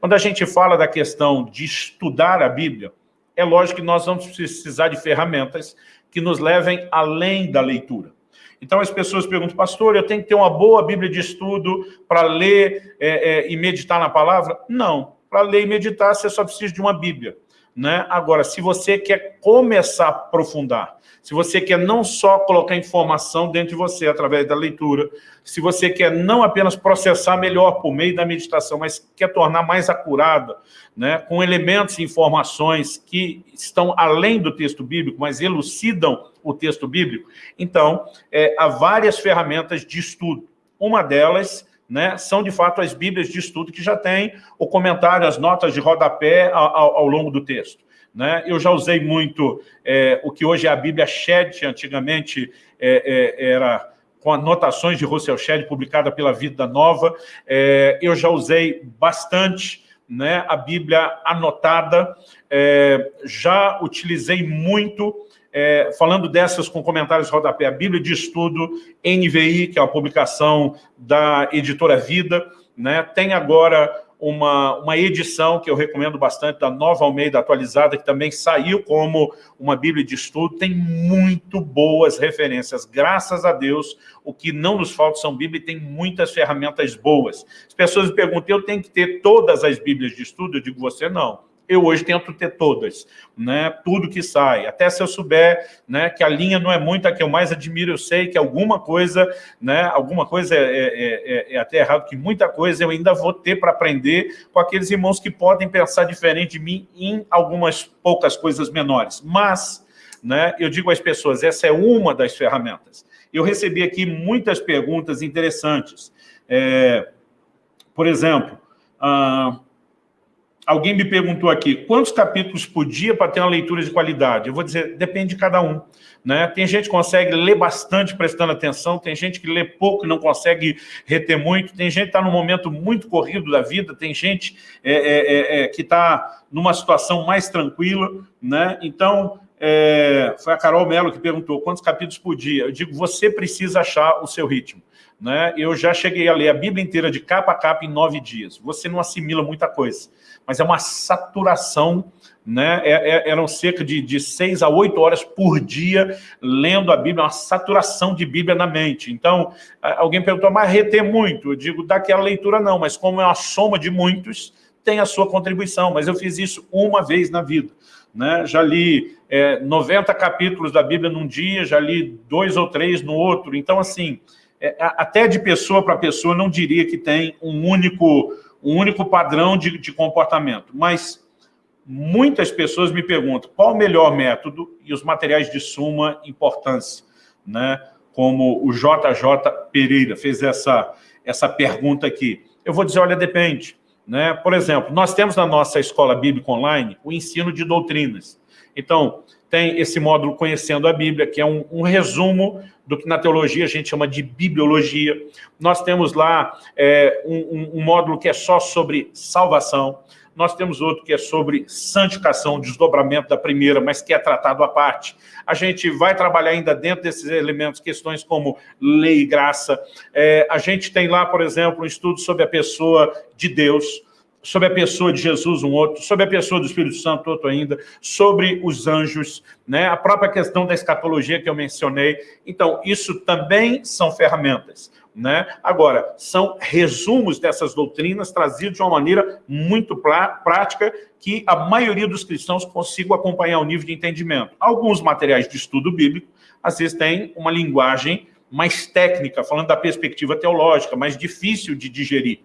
quando a gente fala da questão de estudar a Bíblia, é lógico que nós vamos precisar de ferramentas que nos levem além da leitura. Então as pessoas perguntam, pastor, eu tenho que ter uma boa Bíblia de estudo para ler é, é, e meditar na palavra? Não, para ler e meditar, você só precisa de uma Bíblia. Né? Agora, se você quer começar a aprofundar, se você quer não só colocar informação dentro de você através da leitura, se você quer não apenas processar melhor por meio da meditação, mas quer tornar mais acurada, né, com elementos e informações que estão além do texto bíblico, mas elucidam o texto bíblico, então, é, há várias ferramentas de estudo. Uma delas né, são de fato as bíblias de estudo que já tem o comentário, as notas de rodapé ao, ao, longo do texto. Né? Eu já usei muito é, o que hoje é a Bíblia Shed, antigamente é, é, era com anotações de Russell Shedd, publicada pela Vida Nova. É, eu já usei bastante né, a Bíblia anotada, é, já utilizei muito é, falando dessas com comentários rodapé, a Bíblia de Estudo NVI, que é uma publicação da editora Vida, né? tem agora uma, uma edição que eu recomendo bastante, da Nova Almeida Atualizada, que também saiu como uma Bíblia de Estudo, tem muito boas referências, graças a Deus, o que não nos falta são Bíblia e tem muitas ferramentas boas. As pessoas me perguntam, eu tenho que ter todas as Bíblias de estudo? Eu digo, você não eu hoje tento ter todas, né? tudo que sai. Até se eu souber né, que a linha não é muito a que eu mais admiro, eu sei que alguma coisa, né, alguma coisa é, é, é, é até errado, que muita coisa eu ainda vou ter para aprender com aqueles irmãos que podem pensar diferente de mim em algumas poucas coisas menores. Mas, né, eu digo às pessoas, essa é uma das ferramentas. Eu recebi aqui muitas perguntas interessantes. É, por exemplo, ah, Alguém me perguntou aqui, quantos capítulos por dia para ter uma leitura de qualidade? Eu vou dizer, depende de cada um. Né? Tem gente que consegue ler bastante prestando atenção, tem gente que lê pouco e não consegue reter muito, tem gente que está num momento muito corrido da vida, tem gente é, é, é, é que está numa situação mais tranquila. Né? Então, é, foi a Carol Mello que perguntou quantos capítulos por dia. Eu digo, você precisa achar o seu ritmo. Né? Eu já cheguei a ler a Bíblia inteira de capa a capa em nove dias. Você não assimila muita coisa mas é uma saturação, né? É, é, eram cerca de, de seis a oito horas por dia lendo a Bíblia, uma saturação de Bíblia na mente. Então, alguém perguntou, mas reter muito? Eu digo, daquela leitura não, mas como é uma soma de muitos, tem a sua contribuição, mas eu fiz isso uma vez na vida. Né? Já li é, 90 capítulos da Bíblia num dia, já li dois ou três no outro, então assim, é, até de pessoa para pessoa, não diria que tem um único um único padrão de, de comportamento. Mas muitas pessoas me perguntam qual o melhor método e os materiais de suma importância, né? como o JJ Pereira fez essa, essa pergunta aqui. Eu vou dizer, olha, depende. Né? Por exemplo, nós temos na nossa escola bíblica online o ensino de doutrinas. Então, tem esse módulo Conhecendo a Bíblia, que é um, um, resumo do que na teologia a gente chama de bibliologia. Nós temos lá é, um, um, módulo que é só sobre salvação. Nós temos outro que é sobre santificação, desdobramento da primeira, mas que é tratado à parte. A gente vai trabalhar ainda dentro desses elementos questões como lei e graça. É, a gente tem lá, por exemplo, um estudo sobre a pessoa de Deus, sobre a pessoa de Jesus, um outro, sobre a pessoa do Espírito Santo, outro ainda, sobre os anjos, né? a própria questão da escatologia que eu mencionei. Então, isso também são ferramentas. Né? Agora, são resumos dessas doutrinas trazidos de uma maneira muito prática que a maioria dos cristãos consigam acompanhar o nível de entendimento. Alguns materiais de estudo bíblico, às vezes, têm uma linguagem mais técnica, falando da perspectiva teológica, mais difícil de digerir.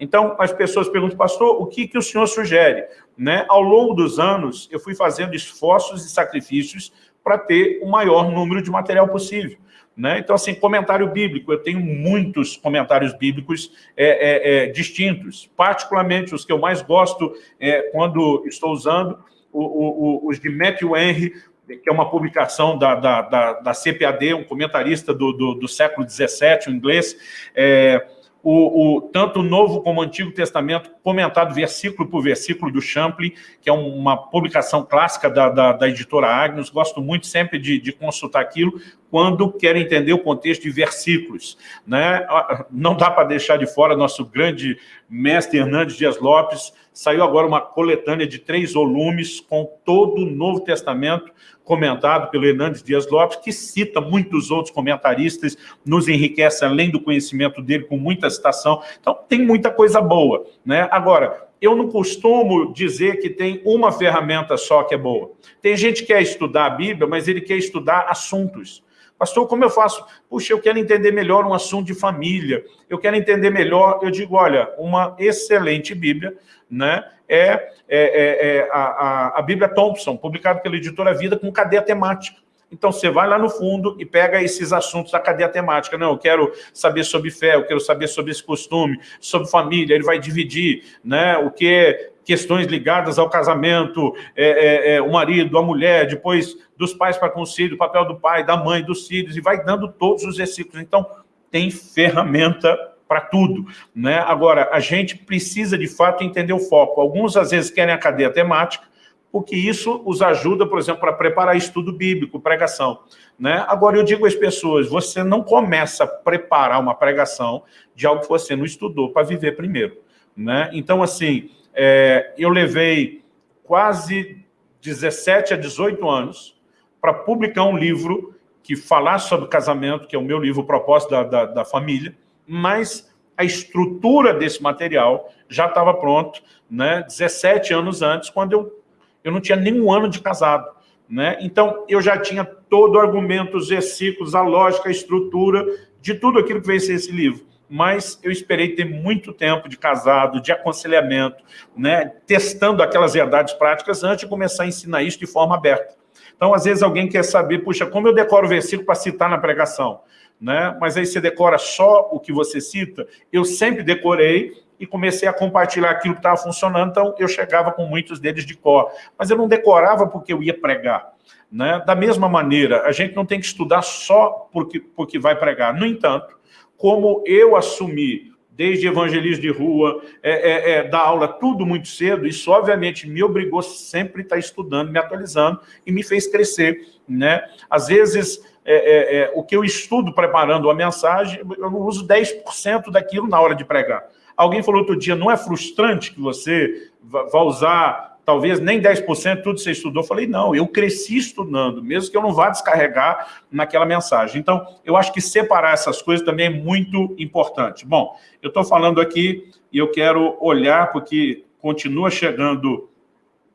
Então, as pessoas perguntam, pastor, o que, que o senhor sugere? Né? Ao longo dos anos, eu fui fazendo esforços e sacrifícios para ter o maior número de material possível. Né? Então, assim, comentário bíblico, eu tenho muitos comentários bíblicos é, é, é, distintos, particularmente os que eu mais gosto é, quando estou usando, o, o, os de Matthew Henry, que é uma publicação da, da, da, da CPAD, um comentarista do, do, do século XVII, o inglês, é, o, o, tanto o Novo como o Antigo Testamento, comentado versículo por versículo do Champlin, que é uma publicação clássica da, da, da editora Agnos, gosto muito sempre de, de, consultar aquilo, quando quero entender o contexto de versículos. Né? Não dá para deixar de fora nosso grande mestre Hernandes Dias Lopes, saiu agora uma coletânea de três volumes com todo o Novo Testamento, comentado pelo Hernandes Dias Lopes, que cita muitos outros comentaristas, nos enriquece além do conhecimento dele com muita citação. Então, tem muita coisa boa. Né? Agora, eu não costumo dizer que tem uma ferramenta só que é boa. Tem gente que quer estudar a Bíblia, mas ele quer estudar assuntos. Pastor, como eu faço? Puxa, eu quero entender melhor um assunto de família, eu quero entender melhor, eu digo, olha, uma excelente Bíblia, né, é, é, é, é a, a, Bíblia Thompson, publicada pela editora Vida, com cadeia temática. Então, você vai lá no fundo e pega esses assuntos da cadeia temática. Não, eu quero saber sobre fé, eu quero saber sobre esse costume, sobre família. Ele vai dividir né, o que é questões ligadas ao casamento, é, é, é, o marido, a mulher, depois dos pais para com o filho, o papel do pai, da mãe, dos filhos, e vai dando todos os versículos. Então, tem ferramenta para tudo. Né? Agora, a gente precisa, de fato, entender o foco. Alguns, às vezes, querem a cadeia temática, porque isso os ajuda, por exemplo, para preparar estudo bíblico, pregação. Né? Agora, eu digo às pessoas, você não começa a preparar uma pregação de algo que você não estudou para viver primeiro. Né? Então, assim, é, eu levei quase 17 a 18 anos para publicar um livro que falasse sobre casamento, que é o meu livro Propósito da, da, da Família, mas a estrutura desse material já estava pronto, né, 17 anos antes, quando eu, eu não tinha nenhum ano de casado. Né? Então, eu já tinha todo o argumento, os versículos, a lógica, a estrutura de tudo aquilo que veio ser esse livro mas eu esperei ter muito tempo de casado, de aconselhamento, né, testando aquelas verdades práticas antes de começar a ensinar isso de forma aberta. Então, às vezes, alguém quer saber, puxa, como eu decoro o versículo para citar na pregação? Né? Mas aí você decora só o que você cita? Eu sempre decorei e comecei a compartilhar aquilo que estava funcionando, então eu chegava com muitos deles de cor. Mas eu não decorava porque eu ia pregar. Né? Da mesma maneira, a gente não tem que estudar só porque, porque vai pregar. No entanto, como eu assumi, desde evangelismo de rua, é, é, é, dar aula tudo muito cedo, isso obviamente me obrigou sempre a estar estudando, me atualizando e me fez crescer. Né? Às vezes, é, é, é o que eu estudo preparando a mensagem, eu não uso 10% daquilo na hora de pregar. Alguém falou outro dia, não é frustrante que você vá usar talvez nem 10% tudo você estudou. Eu falei, não, eu cresci estudando, mesmo que eu não vá descarregar naquela mensagem. Então, eu acho que separar essas coisas também é muito importante. Bom, eu estou falando aqui e eu quero olhar, porque continua chegando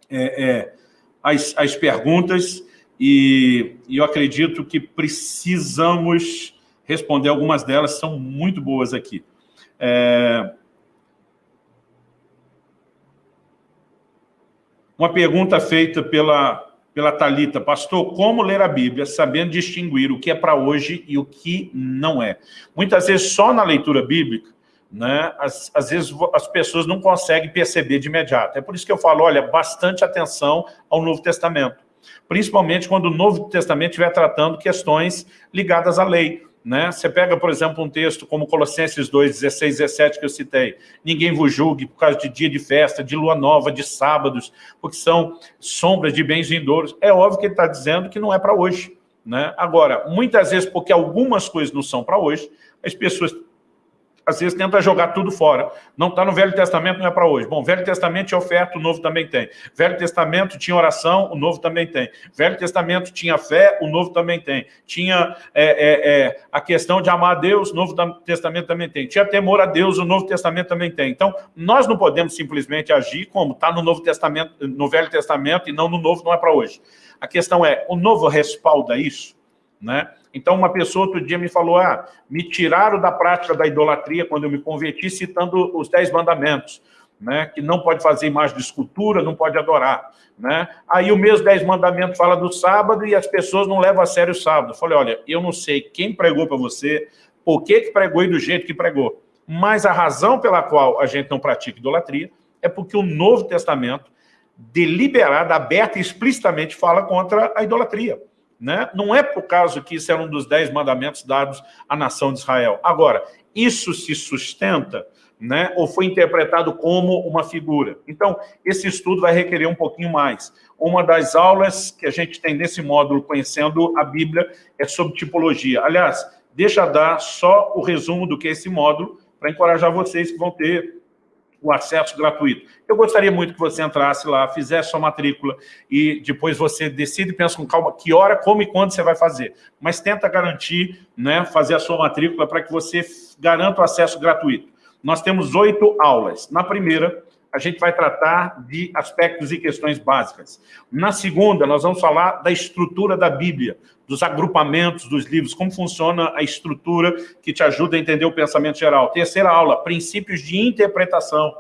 é, é, as, as perguntas e, e eu acredito que precisamos responder algumas delas, são muito boas aqui. É, Uma pergunta feita pela, pela Talita, pastor, como ler a Bíblia sabendo distinguir o que é para hoje e o que não é? Muitas vezes só na leitura bíblica, né, às, às vezes as pessoas não conseguem perceber de imediato. É por isso que eu falo, olha, bastante atenção ao Novo Testamento. Principalmente quando o Novo Testamento estiver tratando questões ligadas à lei. Né? Você pega, por exemplo, um texto como Colossenses 2, 16, 17, que eu citei. Ninguém vos julgue por causa de dia de festa, de lua nova, de sábados, porque são sombras de bens vindouros. É óbvio que ele está dizendo que não é para hoje. Né? Agora, muitas vezes, porque algumas coisas não são para hoje, as pessoas às vezes tenta jogar tudo fora. Não está no Velho Testamento, não é para hoje. Bom, Velho Testamento tinha oferta, o Novo também tem. Velho Testamento tinha oração, o Novo também tem. Velho Testamento tinha fé, o Novo também tem. Tinha é, é, é, a questão de amar a Deus, o Novo Testamento também tem. Tinha temor a Deus, o Novo Testamento também tem. Então, nós não podemos simplesmente agir como está no Novo Testamento, no Velho Testamento e não no Novo, não é para hoje. A questão é, o Novo respalda isso? Né? Então, uma pessoa outro dia me falou, ah, me tiraram da prática da idolatria quando eu me converti, citando os dez mandamentos, né? que não pode fazer imagem de escultura, não pode adorar. Né? Aí o mesmo dez mandamentos fala do sábado e as pessoas não levam a sério o sábado. Eu falei, olha, eu não sei quem pregou para você, por que, que pregou e do jeito que pregou, mas a razão pela qual a gente não pratica idolatria é porque o Novo Testamento, deliberado, aberto e explicitamente, fala contra a idolatria. Né? Não é por causa que isso era um dos dez mandamentos dados à nação de Israel. Agora, isso se sustenta né, ou foi interpretado como uma figura. Então, esse estudo vai requerer um pouquinho mais. Uma das aulas que a gente tem nesse módulo, Conhecendo a Bíblia, é sobre tipologia. Aliás, deixa dar só o resumo do que é esse módulo, para encorajar vocês que vão ter o acesso gratuito. Eu gostaria muito que você entrasse lá, fizesse sua matrícula e depois você decide e pensa com calma que hora, como e quando você vai fazer. Mas tenta garantir, né, fazer a sua matrícula para que você garanta o acesso gratuito. Nós temos oito aulas. Na primeira, a gente vai tratar de aspectos e questões básicas. Na segunda, nós vamos falar da estrutura da Bíblia, dos agrupamentos dos livros, como funciona a estrutura que te ajuda a entender o pensamento geral. Terceira aula, princípios de interpretação.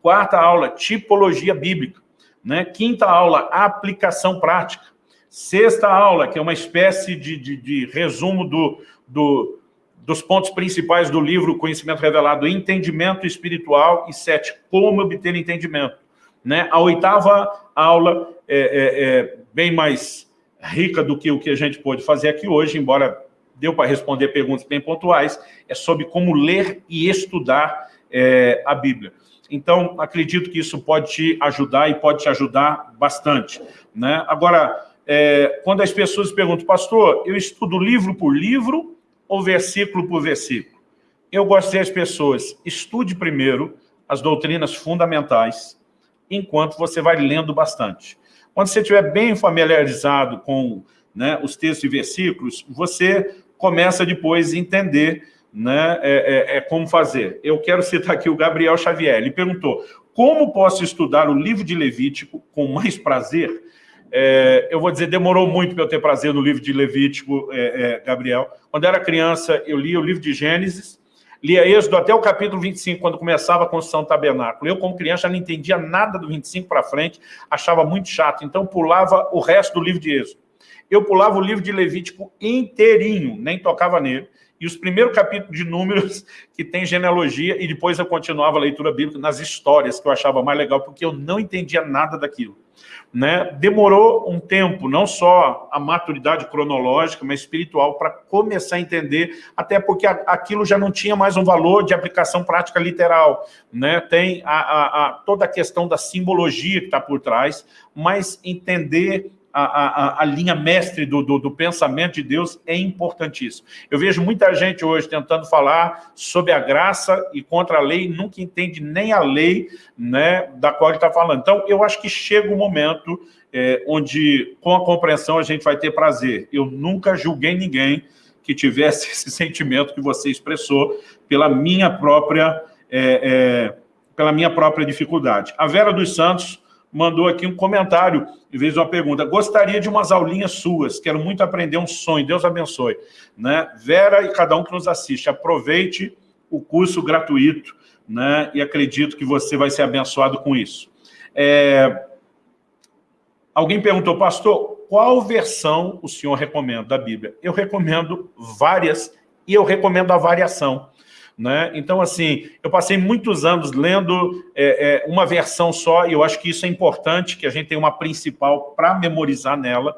Quarta aula, tipologia bíblica. Né? Quinta aula, aplicação prática. Sexta aula, que é uma espécie de, de, de resumo do, do, dos pontos principais do livro Conhecimento Revelado, entendimento espiritual, e sete, como obter entendimento. Né? A oitava aula é, é, é bem mais rica do que o que a gente pôde fazer aqui hoje, embora deu para responder perguntas bem pontuais, é sobre como ler e estudar é, a Bíblia. Então, acredito que isso pode te ajudar e pode te ajudar bastante. Né? Agora, é, quando as pessoas perguntam, pastor, eu estudo livro por livro ou versículo por versículo? Eu gosto as pessoas, estude primeiro as doutrinas fundamentais, enquanto você vai lendo bastante. Quando você estiver bem familiarizado com né, os textos e versículos, você começa depois a entender né, é, é, é, como fazer. Eu quero citar aqui o Gabriel Xavier. Ele perguntou, como posso estudar o livro de Levítico com mais prazer? É, eu vou dizer, demorou muito para eu ter prazer no livro de Levítico, é, é, Gabriel. Quando era criança, eu lia o livro de Gênesis, lia Êxodo até o capítulo 25, quando começava a construção do tabernáculo. Eu, como criança, não entendia nada do 25 para frente, achava muito chato, então pulava o resto do livro de Êxodo. Eu pulava o livro de Levítico inteirinho, nem tocava nele, e os primeiros capítulos de números que tem genealogia, e depois eu continuava a leitura bíblica nas histórias, que eu achava mais legal, porque eu não entendia nada daquilo. Né? Demorou um tempo, não só a maturidade cronológica, mas espiritual, para começar a entender, até porque aquilo já não tinha mais um valor de aplicação prática literal. Né? Tem a, a, a toda a questão da simbologia que está por trás, mas entender a, a, a, linha mestre do, do, do, pensamento de Deus é importantíssimo. Eu vejo muita gente hoje tentando falar sobre a graça e contra a lei, nunca entende nem a lei né, da qual ele está falando. Então, eu acho que chega o um momento é, onde, com a compreensão, a gente vai ter prazer. Eu nunca julguei ninguém que tivesse esse sentimento que você expressou pela minha própria, é, é, pela minha própria dificuldade. A Vera dos Santos mandou aqui um comentário, em vez de uma pergunta. Gostaria de umas aulinhas suas, quero muito aprender um sonho, Deus abençoe. Né? Vera e cada um que nos assiste, aproveite o curso gratuito, né? e acredito que você vai ser abençoado com isso. É... Alguém perguntou, pastor, qual versão o senhor recomenda da Bíblia? Eu recomendo várias, e eu recomendo a variação. Né? Então, assim, eu passei muitos anos lendo é, é, uma versão só, e eu acho que isso é importante, que a gente tem uma principal para memorizar nela,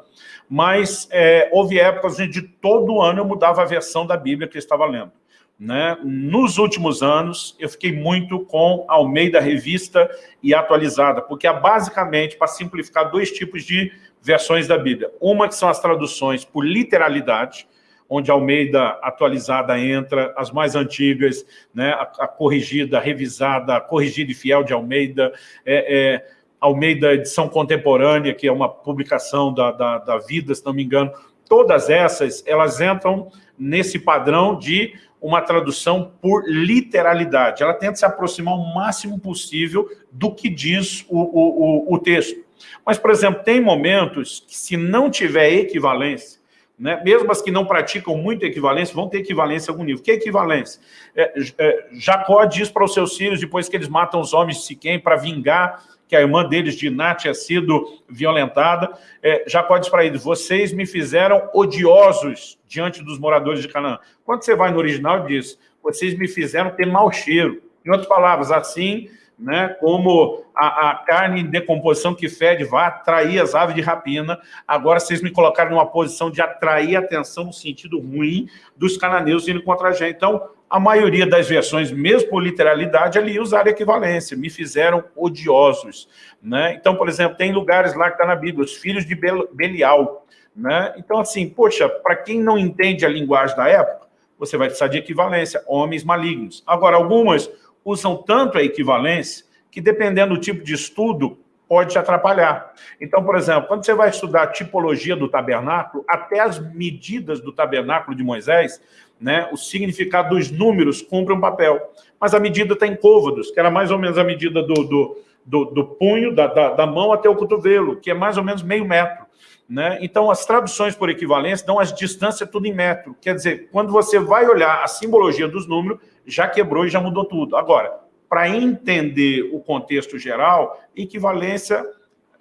mas é, houve épocas de todo ano eu mudava a versão da Bíblia que eu estava lendo. Né? Nos últimos anos, eu fiquei muito com Almeida Revista e Atualizada, porque é basicamente, para simplificar, dois tipos de versões da Bíblia. Uma que são as traduções por literalidade, onde Almeida atualizada entra, as mais antigas, né, a, a corrigida, a revisada, a corrigida e fiel de Almeida, é, é, Almeida edição contemporânea, que é uma publicação da, da, da vida, se não me engano, todas essas, elas entram nesse padrão de uma tradução por literalidade. Ela tenta se aproximar o máximo possível do que diz o, o, o, o texto. Mas, por exemplo, tem momentos que se não tiver equivalência, né? mesmo as que não praticam muito equivalência, vão ter equivalência a algum nível. Que é equivalência? É, é, Jacó diz para os seus filhos, depois que eles matam os homens de Siquém, para vingar que a irmã deles, Diná, tinha sido violentada, é, Jacó diz para eles, vocês me fizeram odiosos diante dos moradores de Canaã. Quando você vai no original, diz, vocês me fizeram ter mau cheiro. Em outras palavras, assim né, como a, a, carne em decomposição que fede vai atrair as aves de rapina, agora vocês me colocaram numa posição de atrair a atenção no sentido ruim dos cananeus indo contra a gente. Então, a maioria das versões, mesmo por literalidade, ali usaram equivalência, me fizeram odiosos. Né? Então, por exemplo, tem lugares lá que está na Bíblia, os filhos de Belial. Né? Então, assim, poxa, para quem não entende a linguagem da época, você vai precisar de equivalência, homens malignos. Agora, algumas usam tanto a equivalência que, dependendo do tipo de estudo, pode te atrapalhar. Então, por exemplo, quando você vai estudar a tipologia do tabernáculo, até as medidas do tabernáculo de Moisés, né, o significado dos números cumpre um papel. Mas a medida está em côvados, que era mais ou menos a medida do, do, do, do punho, da, da, da, mão até o cotovelo, que é mais ou menos meio metro. Né? Então, as traduções por equivalência dão as distâncias tudo em metro. Quer dizer, quando você vai olhar a simbologia dos números, já quebrou e já mudou tudo. Agora, para entender o contexto geral, equivalência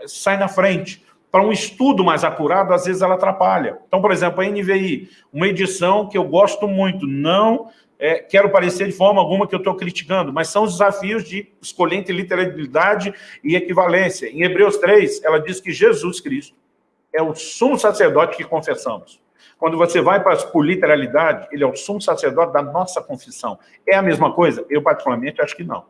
sai na frente. Para um estudo mais acurado, às vezes ela atrapalha. Então, por exemplo, a NVI, uma edição que eu gosto muito, não é, quero parecer de forma alguma que eu estou criticando, mas são os desafios de escolher entre literalidade e equivalência. Em Hebreus 3, ela diz que Jesus Cristo é o sumo sacerdote que confessamos. Quando você vai para, por literalidade, ele é o sumo sacerdote da nossa confissão. É a mesma coisa? Eu, particularmente, acho que não.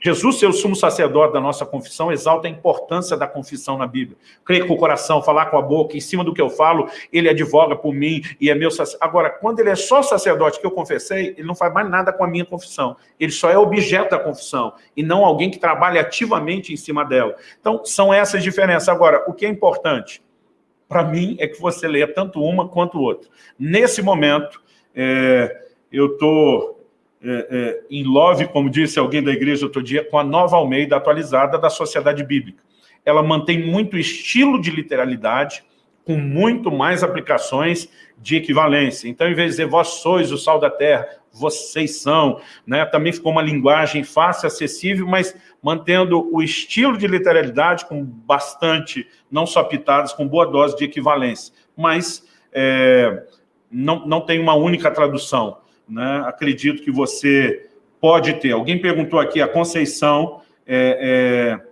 Jesus, ser o sumo sacerdote da nossa confissão, exalta a importância da confissão na Bíblia. Crer com o coração, falar com a boca, em cima do que eu falo, ele advoga por mim e é meu sacerdote. Agora, quando ele é só sacerdote que eu confessei, ele não faz mais nada com a minha confissão. Ele só é objeto da confissão e não alguém que trabalha ativamente em cima dela. Então, são essas diferenças. Agora, o que é importante? para mim, é que você leia tanto uma quanto outra. Nesse momento, é, eu estou é, é, em love, como disse alguém da igreja outro dia, com a nova Almeida atualizada da Sociedade Bíblica. Ela mantém muito estilo de literalidade, com muito mais aplicações de equivalência. Então, em vez de dizer, vós sois o sal da terra, vocês são, né? também ficou uma linguagem fácil, acessível, mas mantendo o estilo de literalidade com bastante, não só pitadas, com boa dose de equivalência. Mas é, não, não tem uma única tradução. Né? Acredito que você pode ter. Alguém perguntou aqui, a Conceição é, é,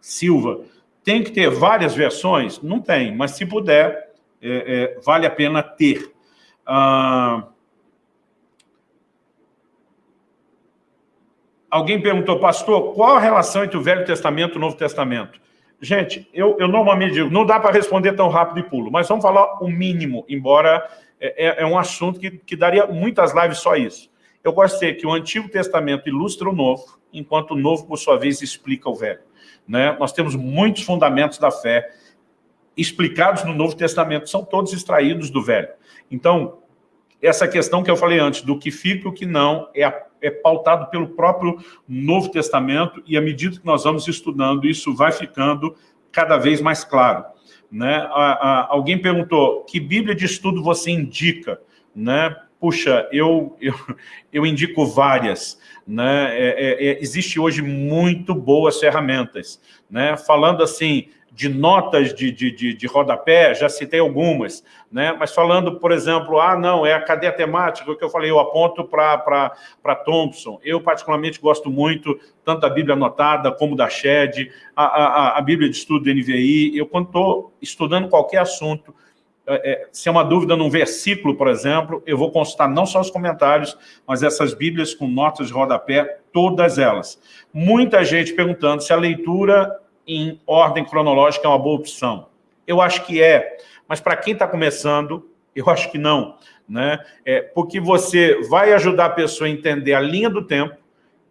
Silva, tem que ter várias versões? Não tem, mas se puder, é, é, vale a pena ter. Ah, alguém perguntou, pastor, qual a relação entre o Velho Testamento e o Novo Testamento? Gente, eu, eu normalmente digo, não dá para responder tão rápido e pulo, mas vamos falar o mínimo, embora é, é, é um assunto que, que daria muitas lives só isso. Eu dizer que o Antigo Testamento ilustra o Novo, enquanto o Novo, por sua vez, explica o Velho. Né? Nós temos muitos fundamentos da fé explicados no Novo Testamento, são todos extraídos do Velho. Então, essa questão que eu falei antes, do que fica e o que não, é, é pautado pelo próprio Novo Testamento, e à medida que nós vamos estudando, isso vai ficando cada vez mais claro. Né? Alguém perguntou, que Bíblia de estudo você indica? Né? Puxa, eu, eu, eu indico várias. Né? É, é, é, existe hoje muito boas ferramentas. Né? Falando assim, de notas de, de, de, de, rodapé, já citei algumas, né? mas falando, por exemplo, ah, não, é a cadeia temática, que eu falei, eu aponto para Thompson. Eu, particularmente, gosto muito, tanto da Bíblia anotada, como da SHED, a, a, a Bíblia de Estudo do NVI. Eu, quando estou estudando qualquer assunto, é, é, se é uma dúvida num versículo, por exemplo, eu vou consultar não só os comentários, mas essas Bíblias com notas de rodapé, todas elas. Muita gente perguntando se a leitura em ordem cronológica é uma boa opção. Eu acho que é, mas para quem está começando, eu acho que não. Né? É, porque você vai ajudar a pessoa a entender a linha do tempo,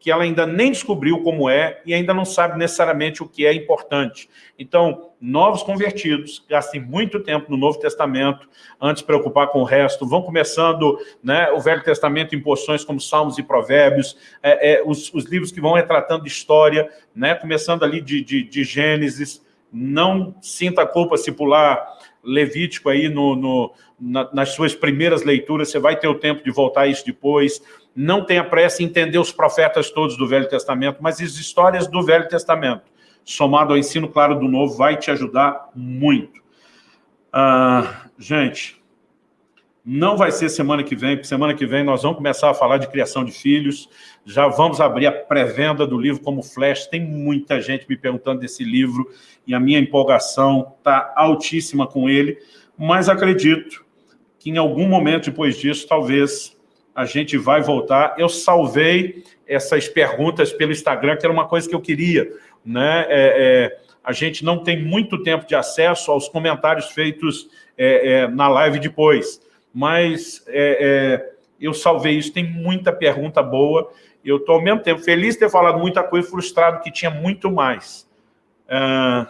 que ela ainda nem descobriu como é e ainda não sabe necessariamente o que é importante. Então, novos convertidos gastem muito tempo no Novo Testamento antes de preocupar com o resto, vão começando né, o Velho Testamento em porções como Salmos e Provérbios, é, é, os, os, livros que vão retratando história, né, começando ali de, de, de Gênesis, não sinta culpa se pular Levítico aí no, no na, nas suas primeiras leituras, você vai ter o tempo de voltar a isso depois, não tenha pressa em entender os profetas todos do Velho Testamento, mas as histórias do Velho Testamento, somado ao ensino claro do Novo, vai te ajudar muito. Ah, gente, não vai ser semana que vem, porque semana que vem nós vamos começar a falar de criação de filhos, já vamos abrir a pré-venda do livro como Flash, tem muita gente me perguntando desse livro, e a minha empolgação está altíssima com ele, mas acredito que em algum momento depois disso, talvez a gente vai voltar. Eu salvei essas perguntas pelo Instagram, que era uma coisa que eu queria. Né? É, é, a gente não tem muito tempo de acesso aos comentários feitos é, é na live depois, mas é, é, eu salvei isso, tem muita pergunta boa, eu estou ao mesmo tempo feliz de ter falado muita coisa, frustrado que tinha muito mais. Ah,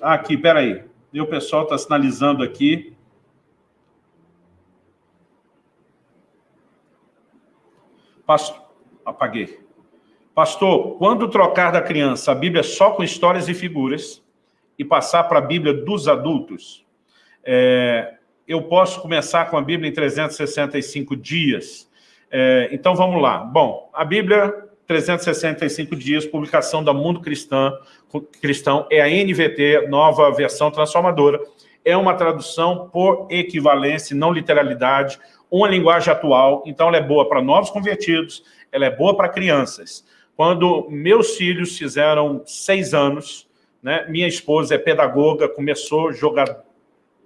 aqui, peraí, o pessoal está sinalizando aqui, Pastor, apaguei. Pastor, quando trocar da criança a Bíblia só com histórias e figuras e passar para a Bíblia dos adultos, é, eu posso começar com a Bíblia em 365 dias. É, então, vamos lá. Bom, a Bíblia, 365 dias, publicação da Mundo Cristã, Cristão, é a NVT, nova versão transformadora. É uma tradução por equivalência, não literalidade, uma linguagem atual, então ela é boa para novos convertidos, ela é boa para crianças. Quando meus filhos fizeram seis anos, né, minha esposa é pedagoga, começou a jogar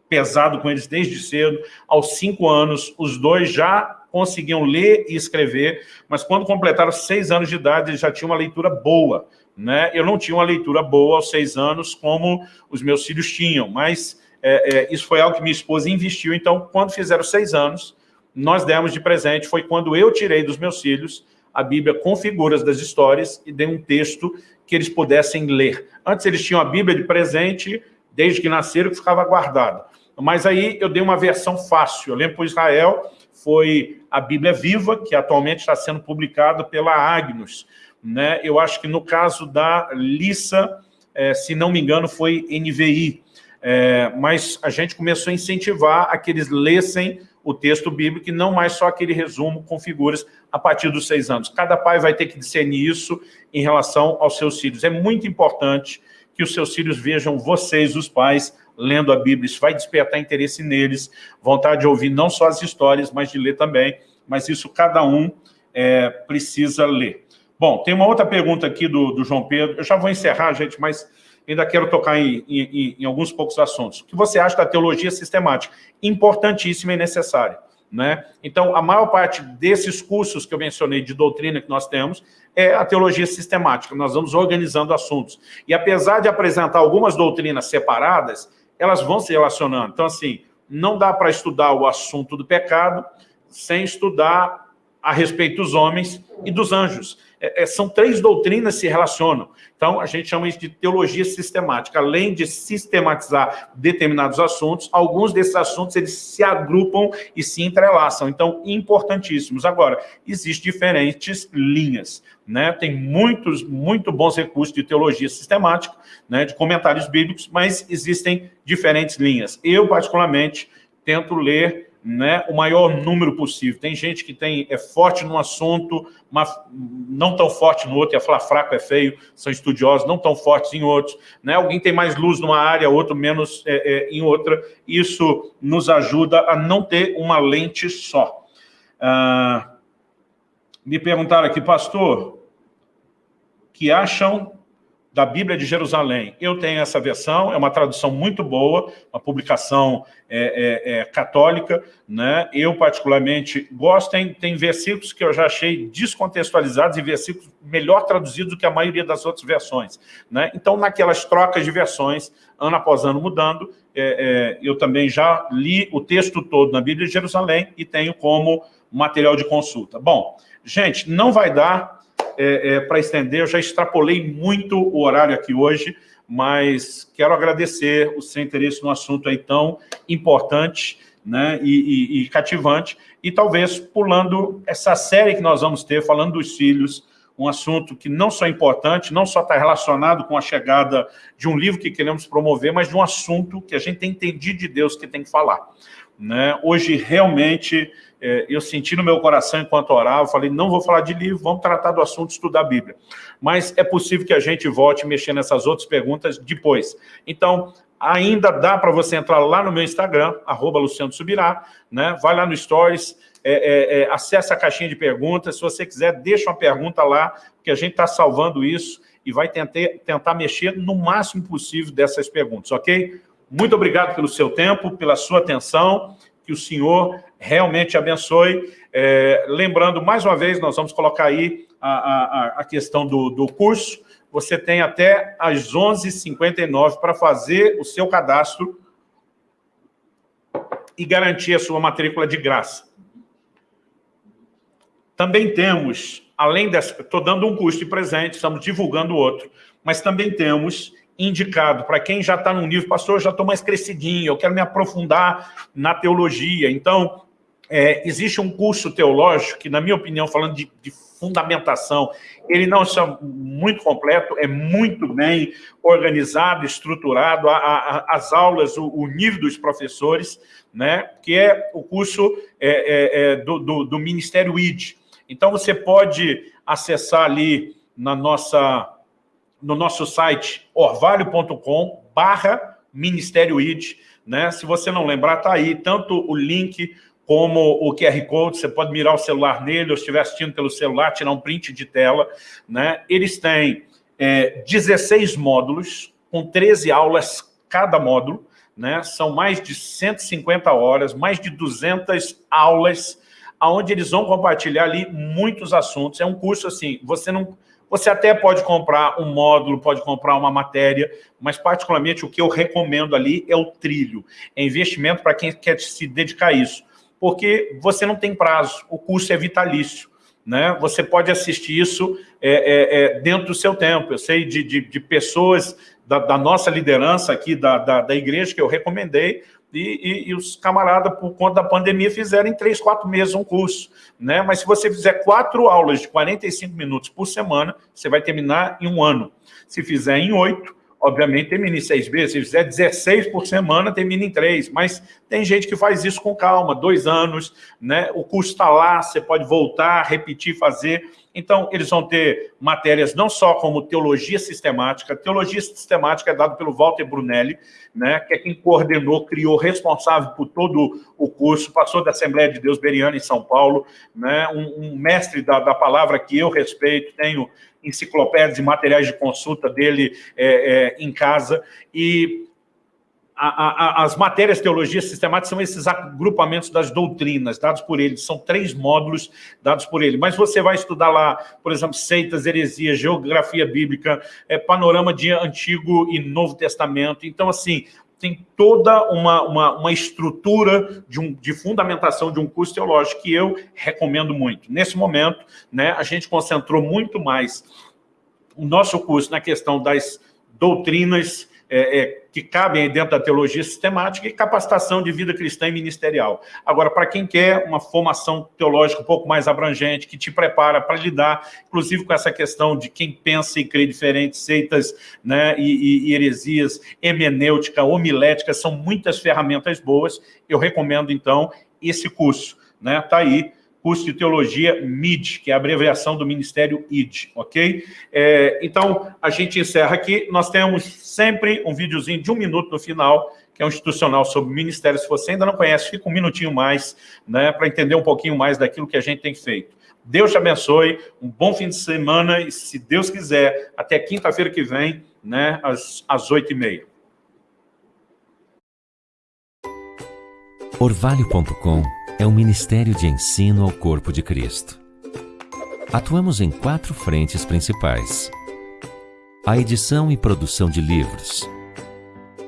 pesado com eles desde cedo, aos cinco anos, os dois já conseguiam ler e escrever, mas quando completaram seis anos de idade, eles já tinham uma leitura boa. Né? Eu não tinha uma leitura boa aos seis anos, como os meus filhos tinham, mas é, é, isso foi algo que minha esposa investiu. Então, quando fizeram seis anos, nós demos de presente foi quando eu tirei dos meus filhos a Bíblia com figuras das histórias e dei um texto que eles pudessem ler. Antes eles tinham a Bíblia de presente, desde que nasceram, que ficava guardada. Mas aí eu dei uma versão fácil. Eu lembro para Israel, foi a Bíblia Viva, que atualmente está sendo publicada pela Agnus. Né? Eu acho que no caso da Lissa, é, se não me engano, foi NVI. É, mas a gente começou a incentivar a que eles lessem o texto bíblico e não mais só aquele resumo com figuras a partir dos seis anos. Cada pai vai ter que discernir isso em relação aos seus filhos. É muito importante que os seus filhos vejam vocês, os pais, lendo a Bíblia. Isso vai despertar interesse neles, vontade de ouvir não só as histórias, mas de ler também. Mas isso cada um é, precisa ler. Bom, tem uma outra pergunta aqui do, do João Pedro. Eu já vou encerrar, gente, mas ainda quero tocar em, em, em, alguns poucos assuntos. O que você acha da teologia sistemática? Importantíssima e necessária. Né? Então, a maior parte desses cursos que eu mencionei de doutrina que nós temos é a teologia sistemática. Nós vamos organizando assuntos. E apesar de apresentar algumas doutrinas separadas, elas vão se relacionando. Então, assim, não dá para estudar o assunto do pecado sem estudar a respeito dos homens e dos anjos. É, é, são três doutrinas que se relacionam. Então, a gente chama isso de teologia sistemática. Além de sistematizar determinados assuntos, alguns desses assuntos eles se agrupam e se entrelaçam. Então, importantíssimos. Agora, existem diferentes linhas. Né? Tem muitos, muito bons recursos de teologia sistemática, né? de comentários bíblicos, mas existem diferentes linhas. Eu, particularmente, tento ler né, o maior número possível. Tem gente que tem, é forte num assunto, mas não tão forte no outro, ia falar fraco é feio, são estudiosos, não tão fortes em outros. Né? Alguém tem mais luz numa área, outro menos é, é, em outra. Isso nos ajuda a não ter uma lente só. Ah, me perguntaram aqui, pastor, que acham da Bíblia de Jerusalém. Eu tenho essa versão, é uma tradução muito boa, uma publicação é, é, é, católica, né? Eu, particularmente, gosto, tem, tem versículos que eu já achei descontextualizados e versículos melhor traduzidos do que a maioria das outras versões, né? Então, naquelas trocas de versões, ano após ano mudando, é, é, eu também já li o texto todo na Bíblia de Jerusalém e tenho como material de consulta. Bom, gente, não vai dar é, é, para estender, eu já extrapolei muito o horário aqui hoje, mas quero agradecer o seu interesse no assunto aí tão importante né, e, e, e cativante, e talvez pulando essa série que nós vamos ter, falando dos filhos, um assunto que não só é importante, não só está relacionado com a chegada de um livro que queremos promover, mas de um assunto que a gente tem entendido de Deus que tem que falar. Né? Hoje, realmente, eu senti no meu coração enquanto orava, falei, não vou falar de livro, vamos tratar do assunto, estudar a Bíblia. Mas é possível que a gente volte mexer nessas outras perguntas depois. Então, ainda dá para você entrar lá no meu Instagram, arroba Luciano Subirá, né? vai lá no Stories, é, é, é, acessa a caixinha de perguntas, se você quiser, deixa uma pergunta lá, porque a gente está salvando isso e vai tentar, tentar mexer no máximo possível dessas perguntas, ok? Muito obrigado pelo seu tempo, pela sua atenção, que o Senhor realmente abençoe. É, lembrando, mais uma vez, nós vamos colocar aí a, a, a questão do, do curso. Você tem até às 11h59 para fazer o seu cadastro e garantir a sua matrícula de graça. Também temos, além dessa, estou dando um curso de presente, estamos divulgando outro, mas também temos indicado para quem já está num nível, pastor, eu já estou mais crescidinho, eu quero me aprofundar na teologia. Então, é, existe um curso teológico que, na minha opinião, falando de, de fundamentação, ele não é muito completo, é muito bem organizado, estruturado, a, a, as aulas, o, o, nível dos professores, né, que é o curso é, é, é do, do, do Ministério ID. Então, você pode acessar ali na nossa no nosso site orvalho.com barra Ministério ID, né? Se você não lembrar, tá aí tanto o link como o QR Code, você pode mirar o celular nele, ou se estiver assistindo pelo celular, tirar um print de tela, né? Eles têm é, 16 módulos, com 13 aulas cada módulo, né? São mais de 150 horas, mais de 200 aulas, onde eles vão compartilhar ali muitos assuntos. É um curso assim, você não você até pode comprar um módulo, pode comprar uma matéria, mas particularmente o que eu recomendo ali é o trilho. É investimento para quem quer se dedicar a isso. Porque você não tem prazo, o curso é vitalício. Né? Você pode assistir isso é, é, é, dentro do seu tempo. Eu sei de, de, de pessoas da, da, nossa liderança aqui, da, da, da igreja, que eu recomendei, e, e, e, os camaradas, por conta da pandemia, fizeram em três, quatro meses um curso. Né? Mas se você fizer quatro aulas de 45 minutos por semana, você vai terminar em um ano. Se fizer em oito, obviamente termina em seis meses. Se fizer 16 por semana, termina em três. Mas tem gente que faz isso com calma, dois anos, né? o curso está lá, você pode voltar, repetir, fazer. Então, eles vão ter matérias não só como teologia sistemática, teologia sistemática é dado pelo Walter Brunelli, né, que é quem coordenou, criou, responsável por todo o curso, passou da Assembleia de Deus Beriana em São Paulo, né, um, um mestre da, da palavra que eu respeito, tenho enciclopédias e materiais de consulta dele é, é, em casa, e a, a, as matérias teologia sistemática são esses agrupamentos das doutrinas, dados por ele. São três módulos dados por ele. Mas você vai estudar lá, por exemplo, seitas, heresias, geografia bíblica, é, panorama de Antigo e Novo Testamento. Então, assim, tem toda uma, uma, uma estrutura de, um, de fundamentação de um curso teológico que eu recomendo muito. Nesse momento, né, a gente concentrou muito mais o nosso curso na questão das doutrinas é, é, que cabem dentro da teologia sistemática e capacitação de vida cristã e ministerial. Agora, para quem quer uma formação teológica um pouco mais abrangente, que te prepara para lidar, inclusive com essa questão de quem pensa e crê diferente, seitas né, e, e, heresias, hemenêutica, homilética, são muitas ferramentas boas, eu recomendo, então, esse curso. Né? Tá aí, curso de Teologia MID, que é a abreviação do Ministério ID, ok? É, então, a gente encerra aqui. Nós temos sempre um videozinho de um minuto no final, que é um institucional sobre ministério. Se você ainda não conhece, fica um minutinho mais, né, para entender um pouquinho mais daquilo que a gente tem feito. Deus te abençoe, um bom fim de semana e, se Deus quiser, até quinta-feira que vem, né, às, às 8h30. Orvalho.com é um ministério de ensino ao corpo de Cristo. Atuamos em quatro frentes principais. A edição e produção de livros.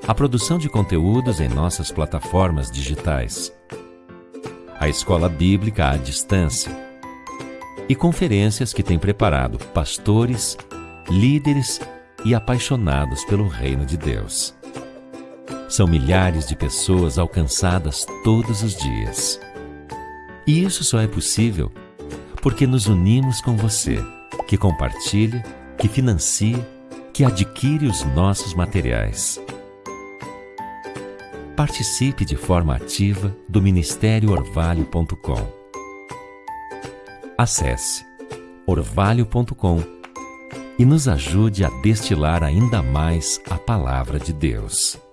A produção de conteúdos em nossas plataformas digitais. A escola bíblica à distância. E conferências que tem preparado pastores, líderes e apaixonados pelo reino de Deus. São milhares de pessoas alcançadas todos os dias. E isso só é possível porque nos unimos com você, que compartilha, que financia, que adquire os nossos materiais. Participe de forma ativa do Ministério Orvalho.com. Acesse orvalho.com e nos ajude a destilar ainda mais a palavra de Deus.